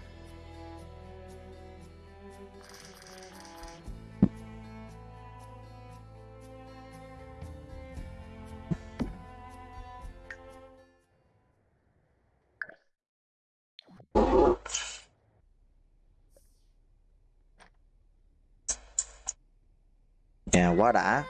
Quá đã.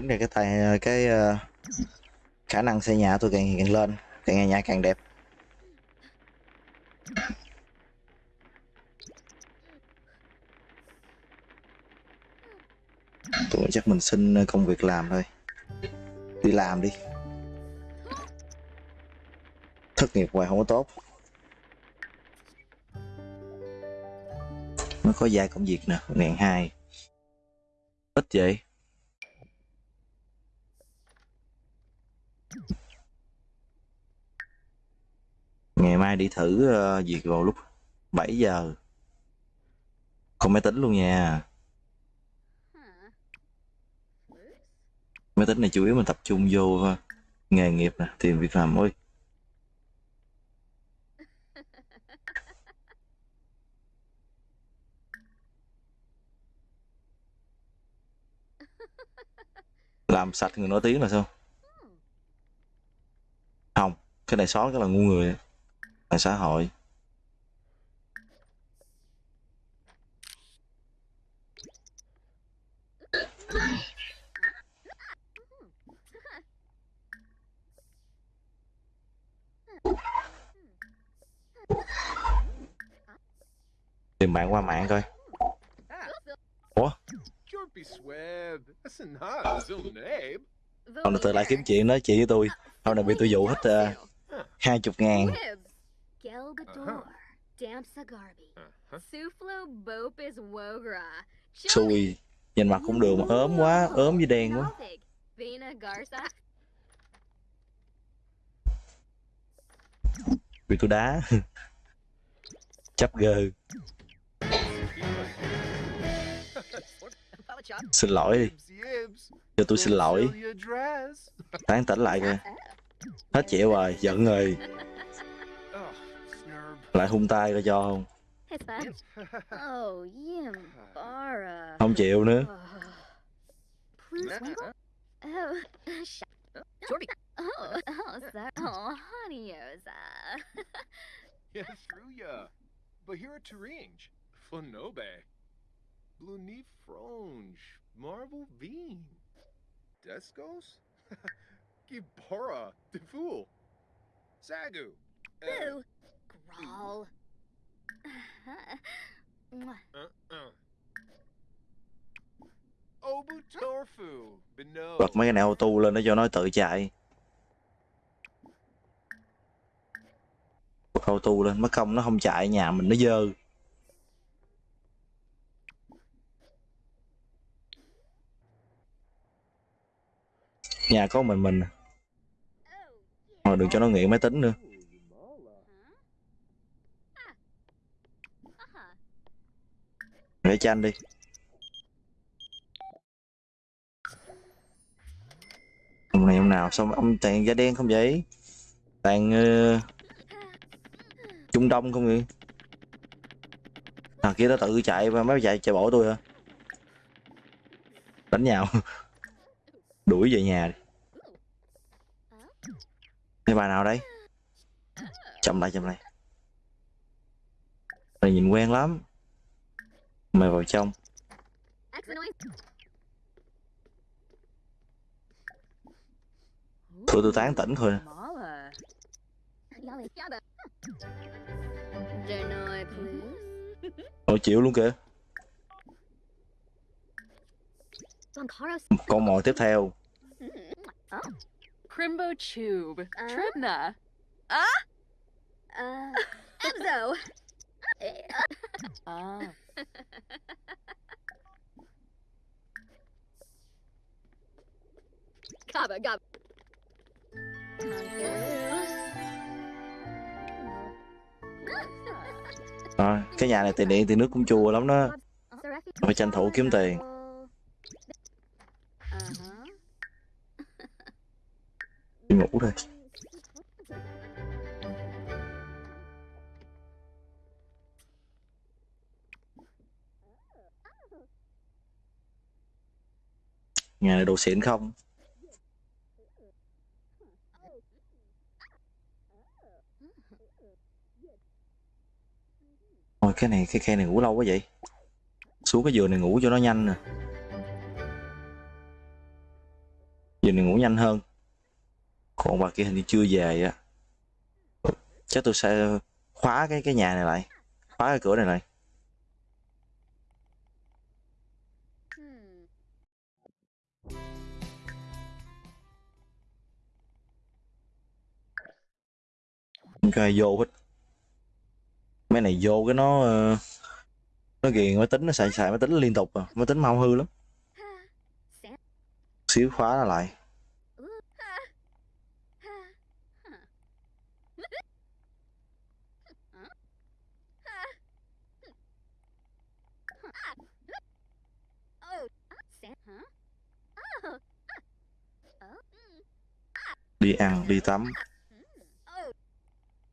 Tính ra cái tài cái ờ, khả năng xây nhà tôi càng càng lên, càng ngày nhà càng đẹp. Tôi chắc mình xin công việc làm thôi. Đi làm đi. Thất nghiệp hoài không có tốt. Nó có vài công việc nè, ngàn hai. Ít vậy? đi thử uh, việc vào lúc 7 giờ. Không máy tính luôn nha. Máy tính này chủ yếu mình tập trung vô ờ, Nghề nghiệp nè, tìm việc làm ôi Làm sạch người nổi tiếng là sao? Không, cái này xóa cái là ngu người xã hội. Tìm bạn qua mạng coi. Ủa? Hôm nay tôi lại kiếm chuyện nói chuyện với tôi. Hôm nay bị tôi dụ hết uh, hai chục ngàn. Garby. Uh-huh. Suflo Bopis Wogra. xui nhìn mặt cũng được mà ốm quá ốm với đen quá Gothic. Vina Garza. bị tôi đá chấp gơ *laughs* xin lỗi đi cho tôi xin lỗi tán tỉnh lại coi hết chịu rồi giận rồi. *laughs* lại hung tay coi cho không. Oh, không chịu nữa. But here at Turinge, Marvel Descos, *laughs* Gibora, Defool, Sagu, uh, Boo. Beno, bật mấy cái này auto lên để cho nó tự chạy. Bật auto lên mất công nó không chạy nhà mình nó dơ. Nhà có mình mình. À. mà đừng cho nó nghiện máy tính nữa để tranh đi. Hôm này hôm nào xong ông toàn da đen không vậy? Toàn uh, ờ, trung đông không vậy? Thằng kia nó tự chạy và mới chạy chạy bỏ tôi hả? Đánh nhau. *laughs* Đuổi về nhà đi. Cái bà nào đây? Chậm lại chậm lại. Này nhìn quen lắm mày vào trong thử tôi tán tỉnh thôi. Ôi chịu luôn kìa con mồi tiếp theo. Crimbo Tube. Uh? Tribna. Uh, Ebzo. Gaba, gaba. à, cái nhà này tiền điện tiền nước cũng chua lắm đó phải tranh thủ kiếm tiền Uh-huh. đi ngủ thôi nhà này đồ xịn không? Ôi, cái này, cái khe này ngủ lâu quá vậy. Xuống cái giường này ngủ cho nó nhanh nè. Giường này ngủ nhanh hơn. Còn bà kia hình như chưa về á. Chắc tôi sẽ khóa cái cái nhà này lại. Khóa cái cửa này lại. Cho ai vô hết. Mấy này vô cái nó ờ, Nó ghiền, máy tính Nó xài xài, máy tính liên tục à. Máy tính mau hư lắm. Xíu khóa nó lại. Đi ăn, đi tắm.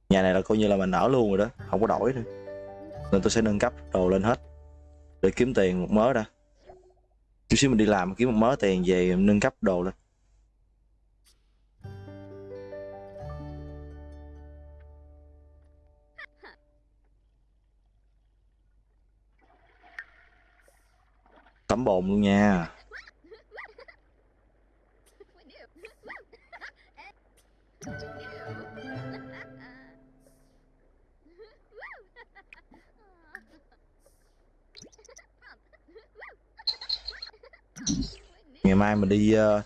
Nhà này là coi như là mình ở luôn rồi đó, Không có đổi nữa. Nên tôi sẽ nâng cấp đồ lên hết Để kiếm tiền một mớ đã. Chút xíu mình đi làm kiếm một mớ tiền về nâng cấp đồ lên. Tắm bồn luôn nha. Ngày mai mình đi uh,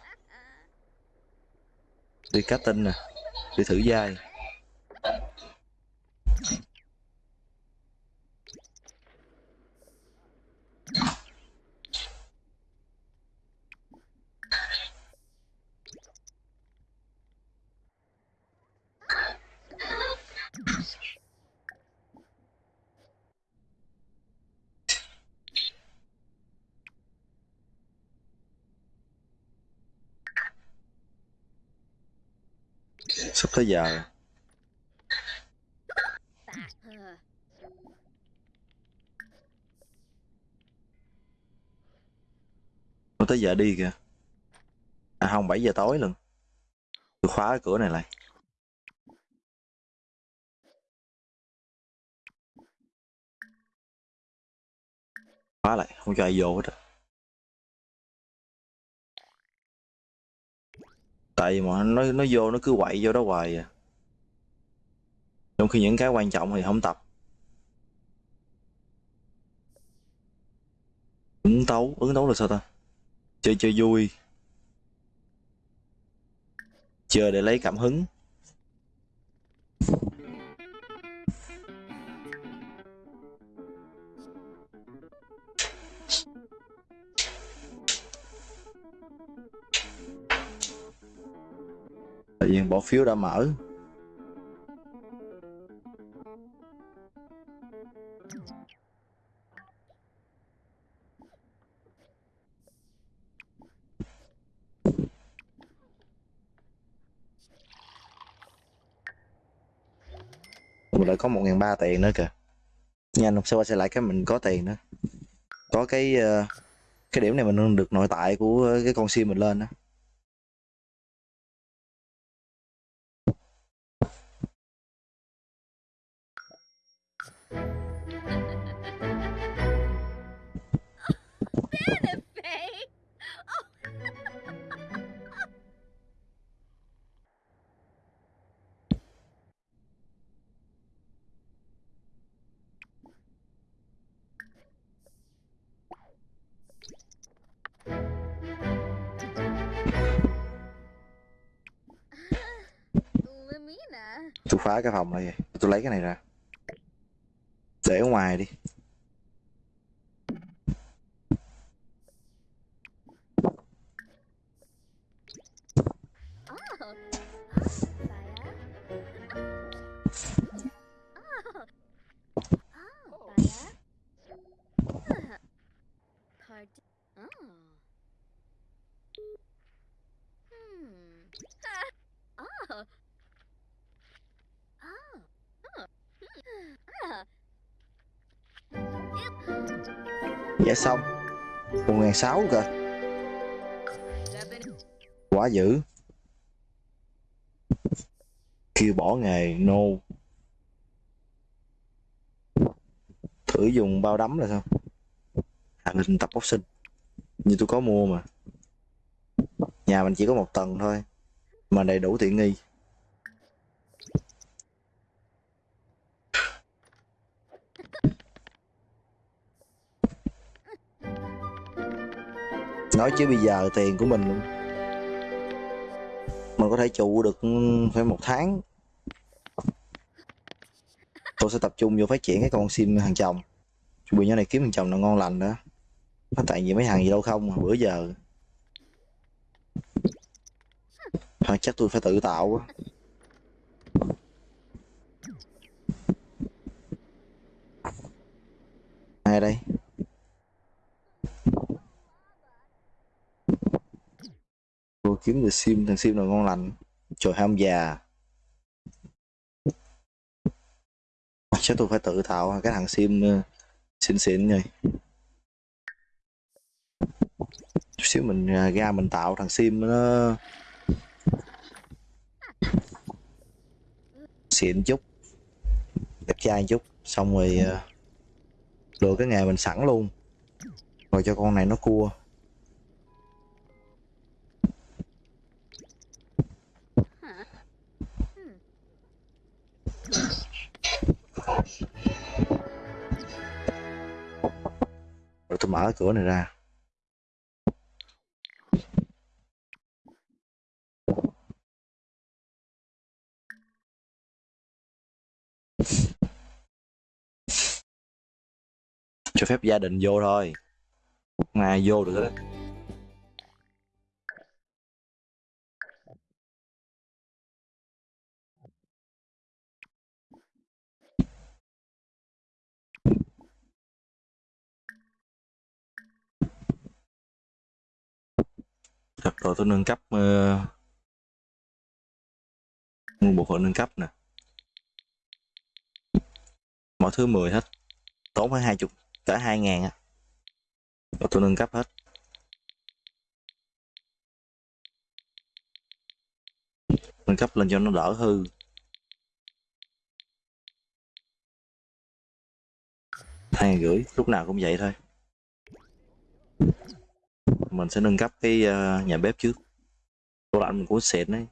đi cá tinh nè đi thử dai sắp tới giờ. Nó tới giờ đi kìa? À không 7 giờ tối luôn. Tôi khóa cái cửa này lại. Khóa lại, không cho ai vô hết á. Tại vì mà nó nó vô nó cứ quậy vô đó hoài à. Trong khi những cái quan trọng thì không tập. Ứng tấu ứng tấu là sao ta? Chơi chơi vui. Chơi để lấy cảm hứng. Tự nhiên bỏ phiếu đã mở. Mình lại có một ngàn ba tiền nữa kìa. Nhanh hôm sau sẽ lại cái mình có tiền nữa có cái ờ, cái điểm này mình được nội tại của cái con sim mình lên đó. Phá cái phòng này vậy? Tôi lấy cái này ra. Để ở ngoài đi. Ngàn sáu cơ. Quá dữ. Kêu bỏ nghề no thử dùng bao đấm là sao? Hạ hình tập boxing. Như tôi có mua mà. Nhà mình chỉ có một tầng thôi, mà đầy đủ tiện nghi. Nói chứ bây giờ tiền của mình mình có thể trụ được phải một tháng. Tôi sẽ tập trung vô phát triển cái con sim hàng chồng. Chuẩn bị nhỏ này kiếm hàng chồng là ngon lành đó. Nó tại vì mấy hàng gì đâu không, mà bữa giờ. Thôi, chắc tôi phải tự tạo quá. Ai đây? Kiếm được sim thằng sim nào ngon lành. Trời ham già. Chắc tôi phải tự tạo cái thằng sim ờ, xịn xịn rồi. Xíu mình ờ, ra mình tạo thằng sim nó xịn chút đẹp trai chút xong rồi ờ, lựa cái nghề mình sẵn luôn. Rồi cho con này nó cua. Mở cái cửa này ra. Cho phép gia đình vô thôi. Không ai vô được hết. Được rồi tôi nâng cấp ờ, uh, mua bộ phận nâng cấp nè. Mọi thứ 10 hết tốn phải hai chục cả hai ngàn á. Rồi tôi nâng cấp hết. Nâng cấp lên cho nó đỡ hư. Hai rưỡi lúc nào cũng vậy thôi mình sẽ nâng cấp cái uh, nhà bếp trước. Tủ lạnh mình cũng xịn đấy.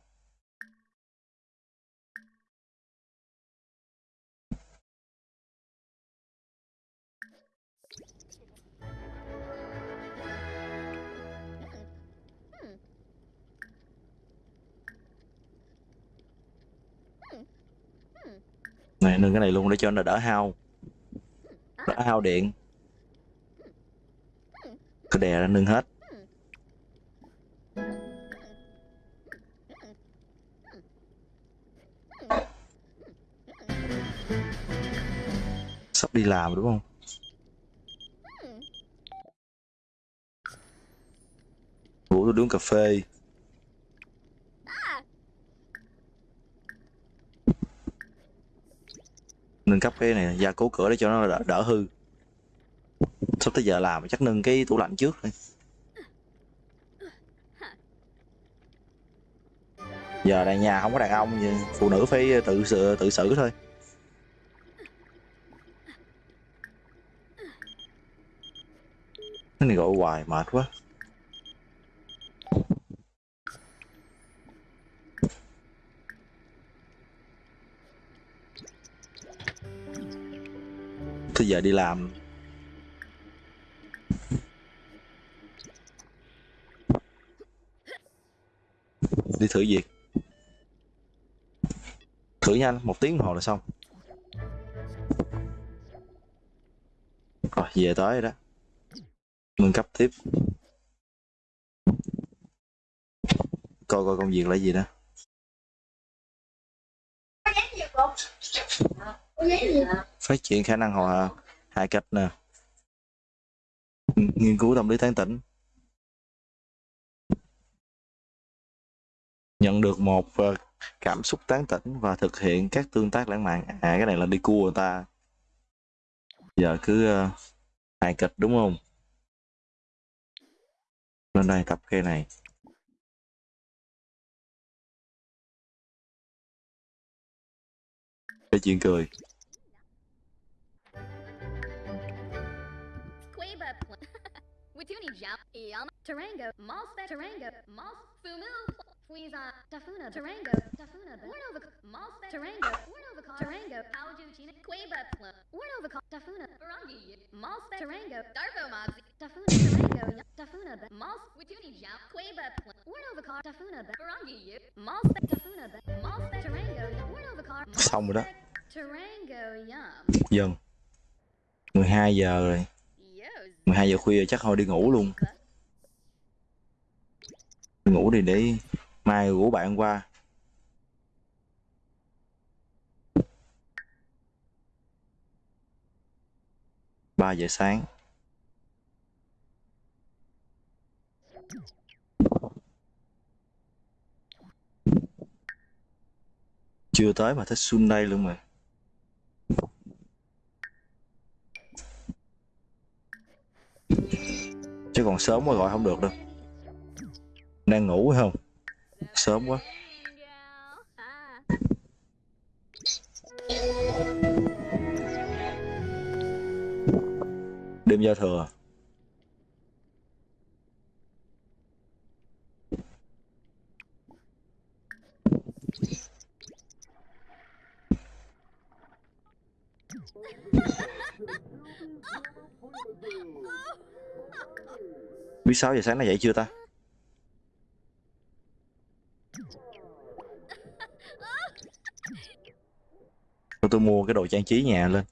Này nâng cái này luôn để cho nó đỡ hao. Đỡ hao điện. Cứ đè ra nâng hết. Sắp đi làm đúng không? Ngủ tôi uống cà phê. Nâng cấp cái này gia cố cửa để cho nó đỡ, đỡ hư. Sắp tới giờ làm chắc nâng cái tủ lạnh trước thôi giờ này nhà không có đàn ông gì phụ nữ phải tự sự tự xử thôi. Này gọi hoài mệt quá. Thế giờ đi làm. Đi thử việc. Thử nhanh, một tiếng hồ là xong. Rồi, về tới rồi đó. Nâng cấp tiếp. Coi coi công việc là gì đó. Phát triển khả năng hòa hài kịch nè. Nghiên cứu tâm lý tán tỉnh. Nhận được một ờ, cảm xúc tán tỉnh và thực hiện các tương tác lãng mạn. À cái này là đi cua người ta. Giờ cứ ờ, hài kịch đúng không? Lên đây cặp cây này. Để chuyện cười. Quaba pl- Watuni Jap, Tarango, Malspec, Tarango, Mal, Fumu, Fleeza, Tafuna, Tarango, Tafuna, Warnova, Malspec, Tarango, Warnova, Tarango, Aljuchina, Quaba, Plum, Warnova, Tafuna, Barangi, Malspec, Tarango, Darbo Moxie, Tafuna, Tarango, Tafuna, Mals, Watuni Jap, Quaba, Plum, Warnova, Tafuna, Barangi, Malspec, Tafuna, Malspec, Tarango, Warnova, xong rồi đó? Tarango, Yum. dần 12 giờ rồi. 12 giờ khuya chắc thôi đi ngủ luôn. Đi ngủ đi để mai rủ bạn qua. Ba giờ sáng. Chưa tới mà thích xuân đây luôn mà. Chứ còn sớm mới gọi không được đâu. Đang ngủ phải không? Sớm quá. Đêm giao thừa à? biết sáu giờ sáng nó dậy chưa ta? Tôi mua cái đồ trang trí nhà lên.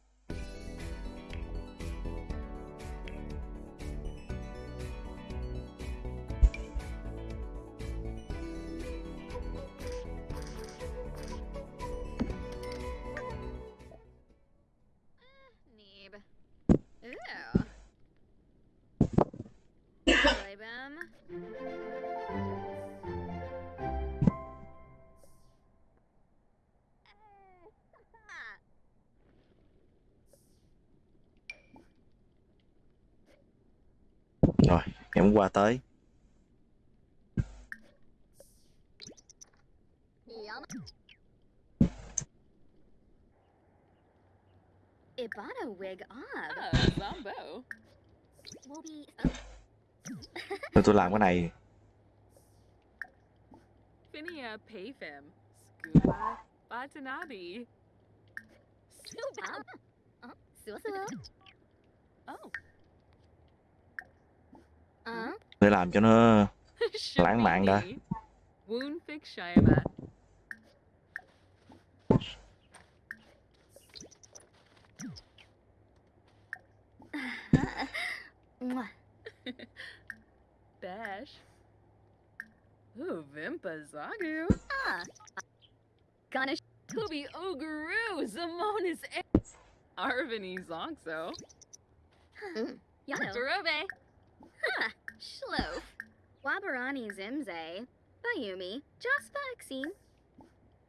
Qua tới. Ibana wig Zombo. Be. nên tôi làm cái này Finia Payfem. Scuba sua sua. Oh. Để làm cho nó *laughs* lãng mạn đã. Bash. Ooh, Vimpa Zagu. Ah. Gonna Kubi Oguru. Zamonis Arvini Zongso. Yano. Darobe. Ha. Schlof, Wabarani Zimze, Bayumi, Jaspaxine,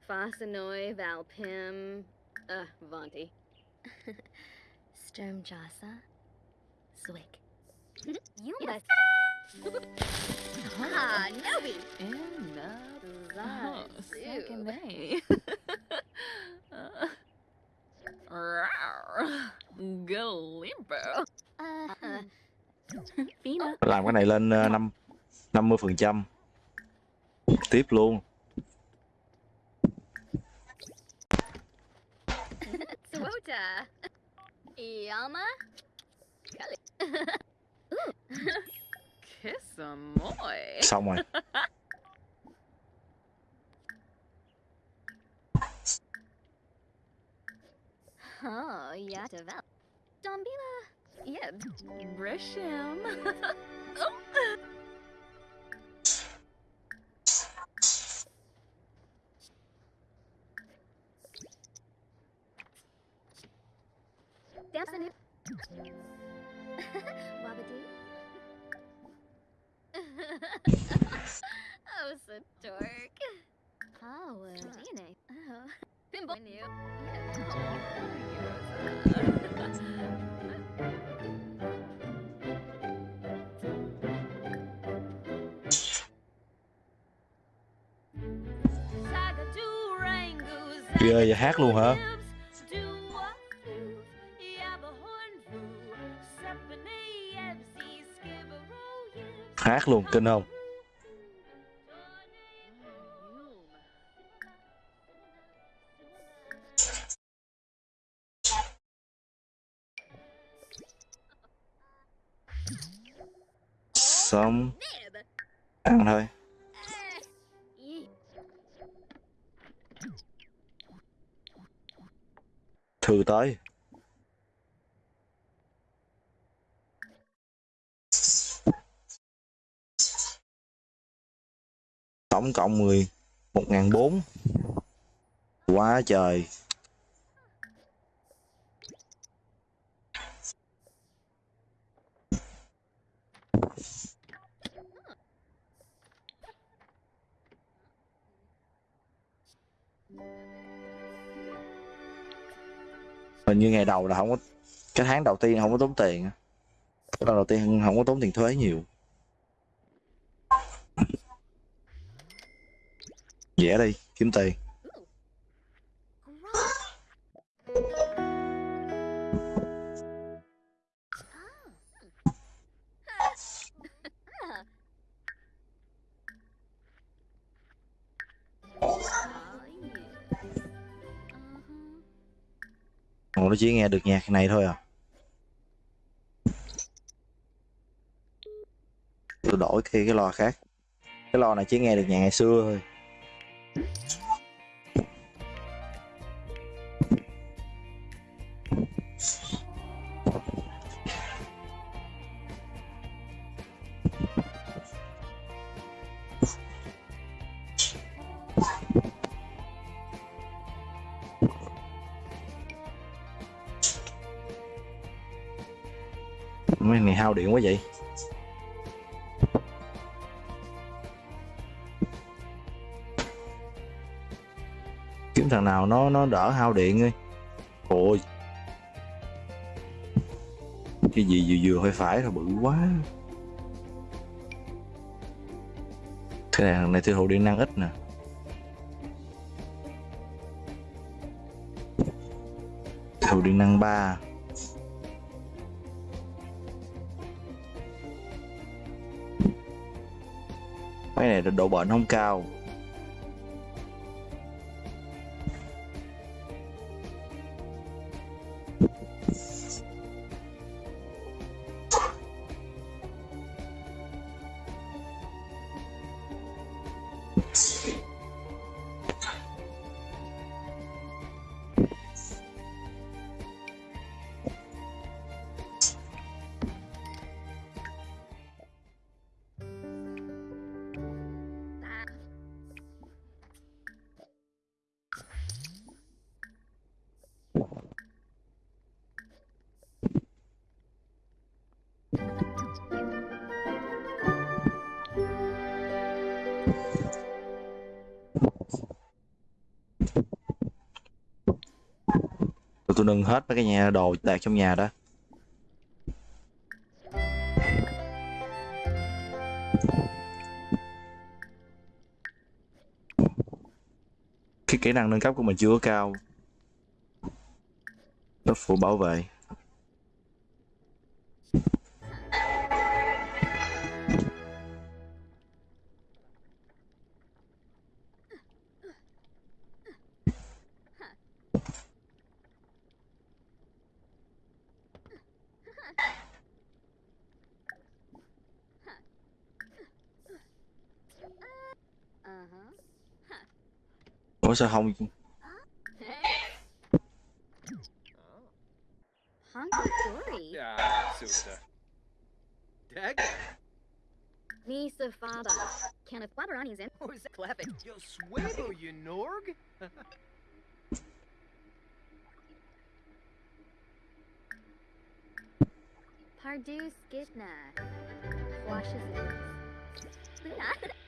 Fasanoi Valpim, Ah, Vanti. *laughs* Sturm Jasa, Zwick. *laughs* you must. *laughs* ah, Nobi! And uh, second day. Rawr! Galimbo! Uh, uh, *laughs* Fina. làm cái này lên ờ, năm 50 phần trăm tiếp luôn *laughs* Swota. *laughs* Yama. Xong rồi Oh, yeah, develop. Dombila. Yeah, brush him. *laughs* *laughs* *laughs* oh. Oh, so. Oh, DNA. Oh. Pinball. I knew. Yeah. Oh, ơi giờ hát luôn hả? Hát luôn kinh không? Xong ăn thôi. Thư tới. Tổng cộng 10 một ngàn bốn. Quá trời. hình như ngày đầu là không có, cái tháng đầu tiên không có tốn tiền cái đầu tiên không có tốn tiền thuế nhiều. Dễ đi, kiếm tiền. Nó chỉ nghe được nhạc này thôi à. Tôi đổi cái cái loa khác. Cái loa này chỉ nghe được nhạc ngày xưa thôi. Này quá vậy? Kiếm thằng nào nó nó đỡ hao điện đi ôi. Cái gì vừa vừa hơi phải rồi bự quá. Cái này, thằng này tiêu thụ điện năng ít nè. Tiêu thụ điện năng 3 mấy này độ bền không cao. Nâng hết mấy cái nhà đồ đạt trong nhà đó. Cái kỹ năng nâng cấp của mình chưa có cao. Nó phụ bảo vệ. 是毫无疑义。Nisa Faba. Kenneth Wabarani's in. *laughs* Who's clapping? Yo, Swabo, you Norg? Pardu Skitna. Washes loose. *laughs*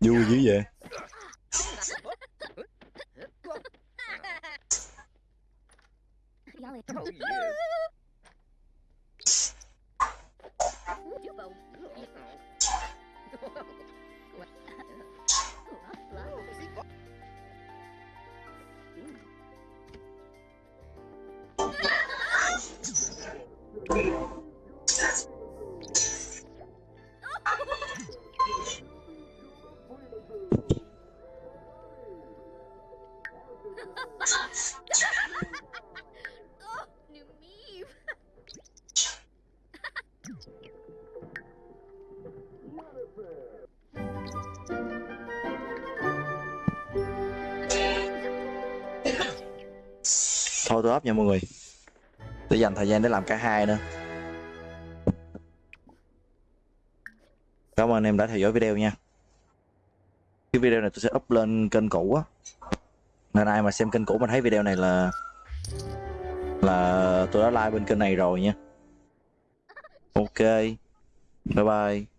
vui dữ vậy Yeah. Nha mọi người. Để dành thời gian để làm cả hai nữa. Cảm ơn em đã theo dõi video nha. Cái video này tôi sẽ up lên kênh cũ á. Nên ai mà xem kênh cũ mà thấy video này là là tôi đã like bên kênh này rồi nha. Ok. Bye bye.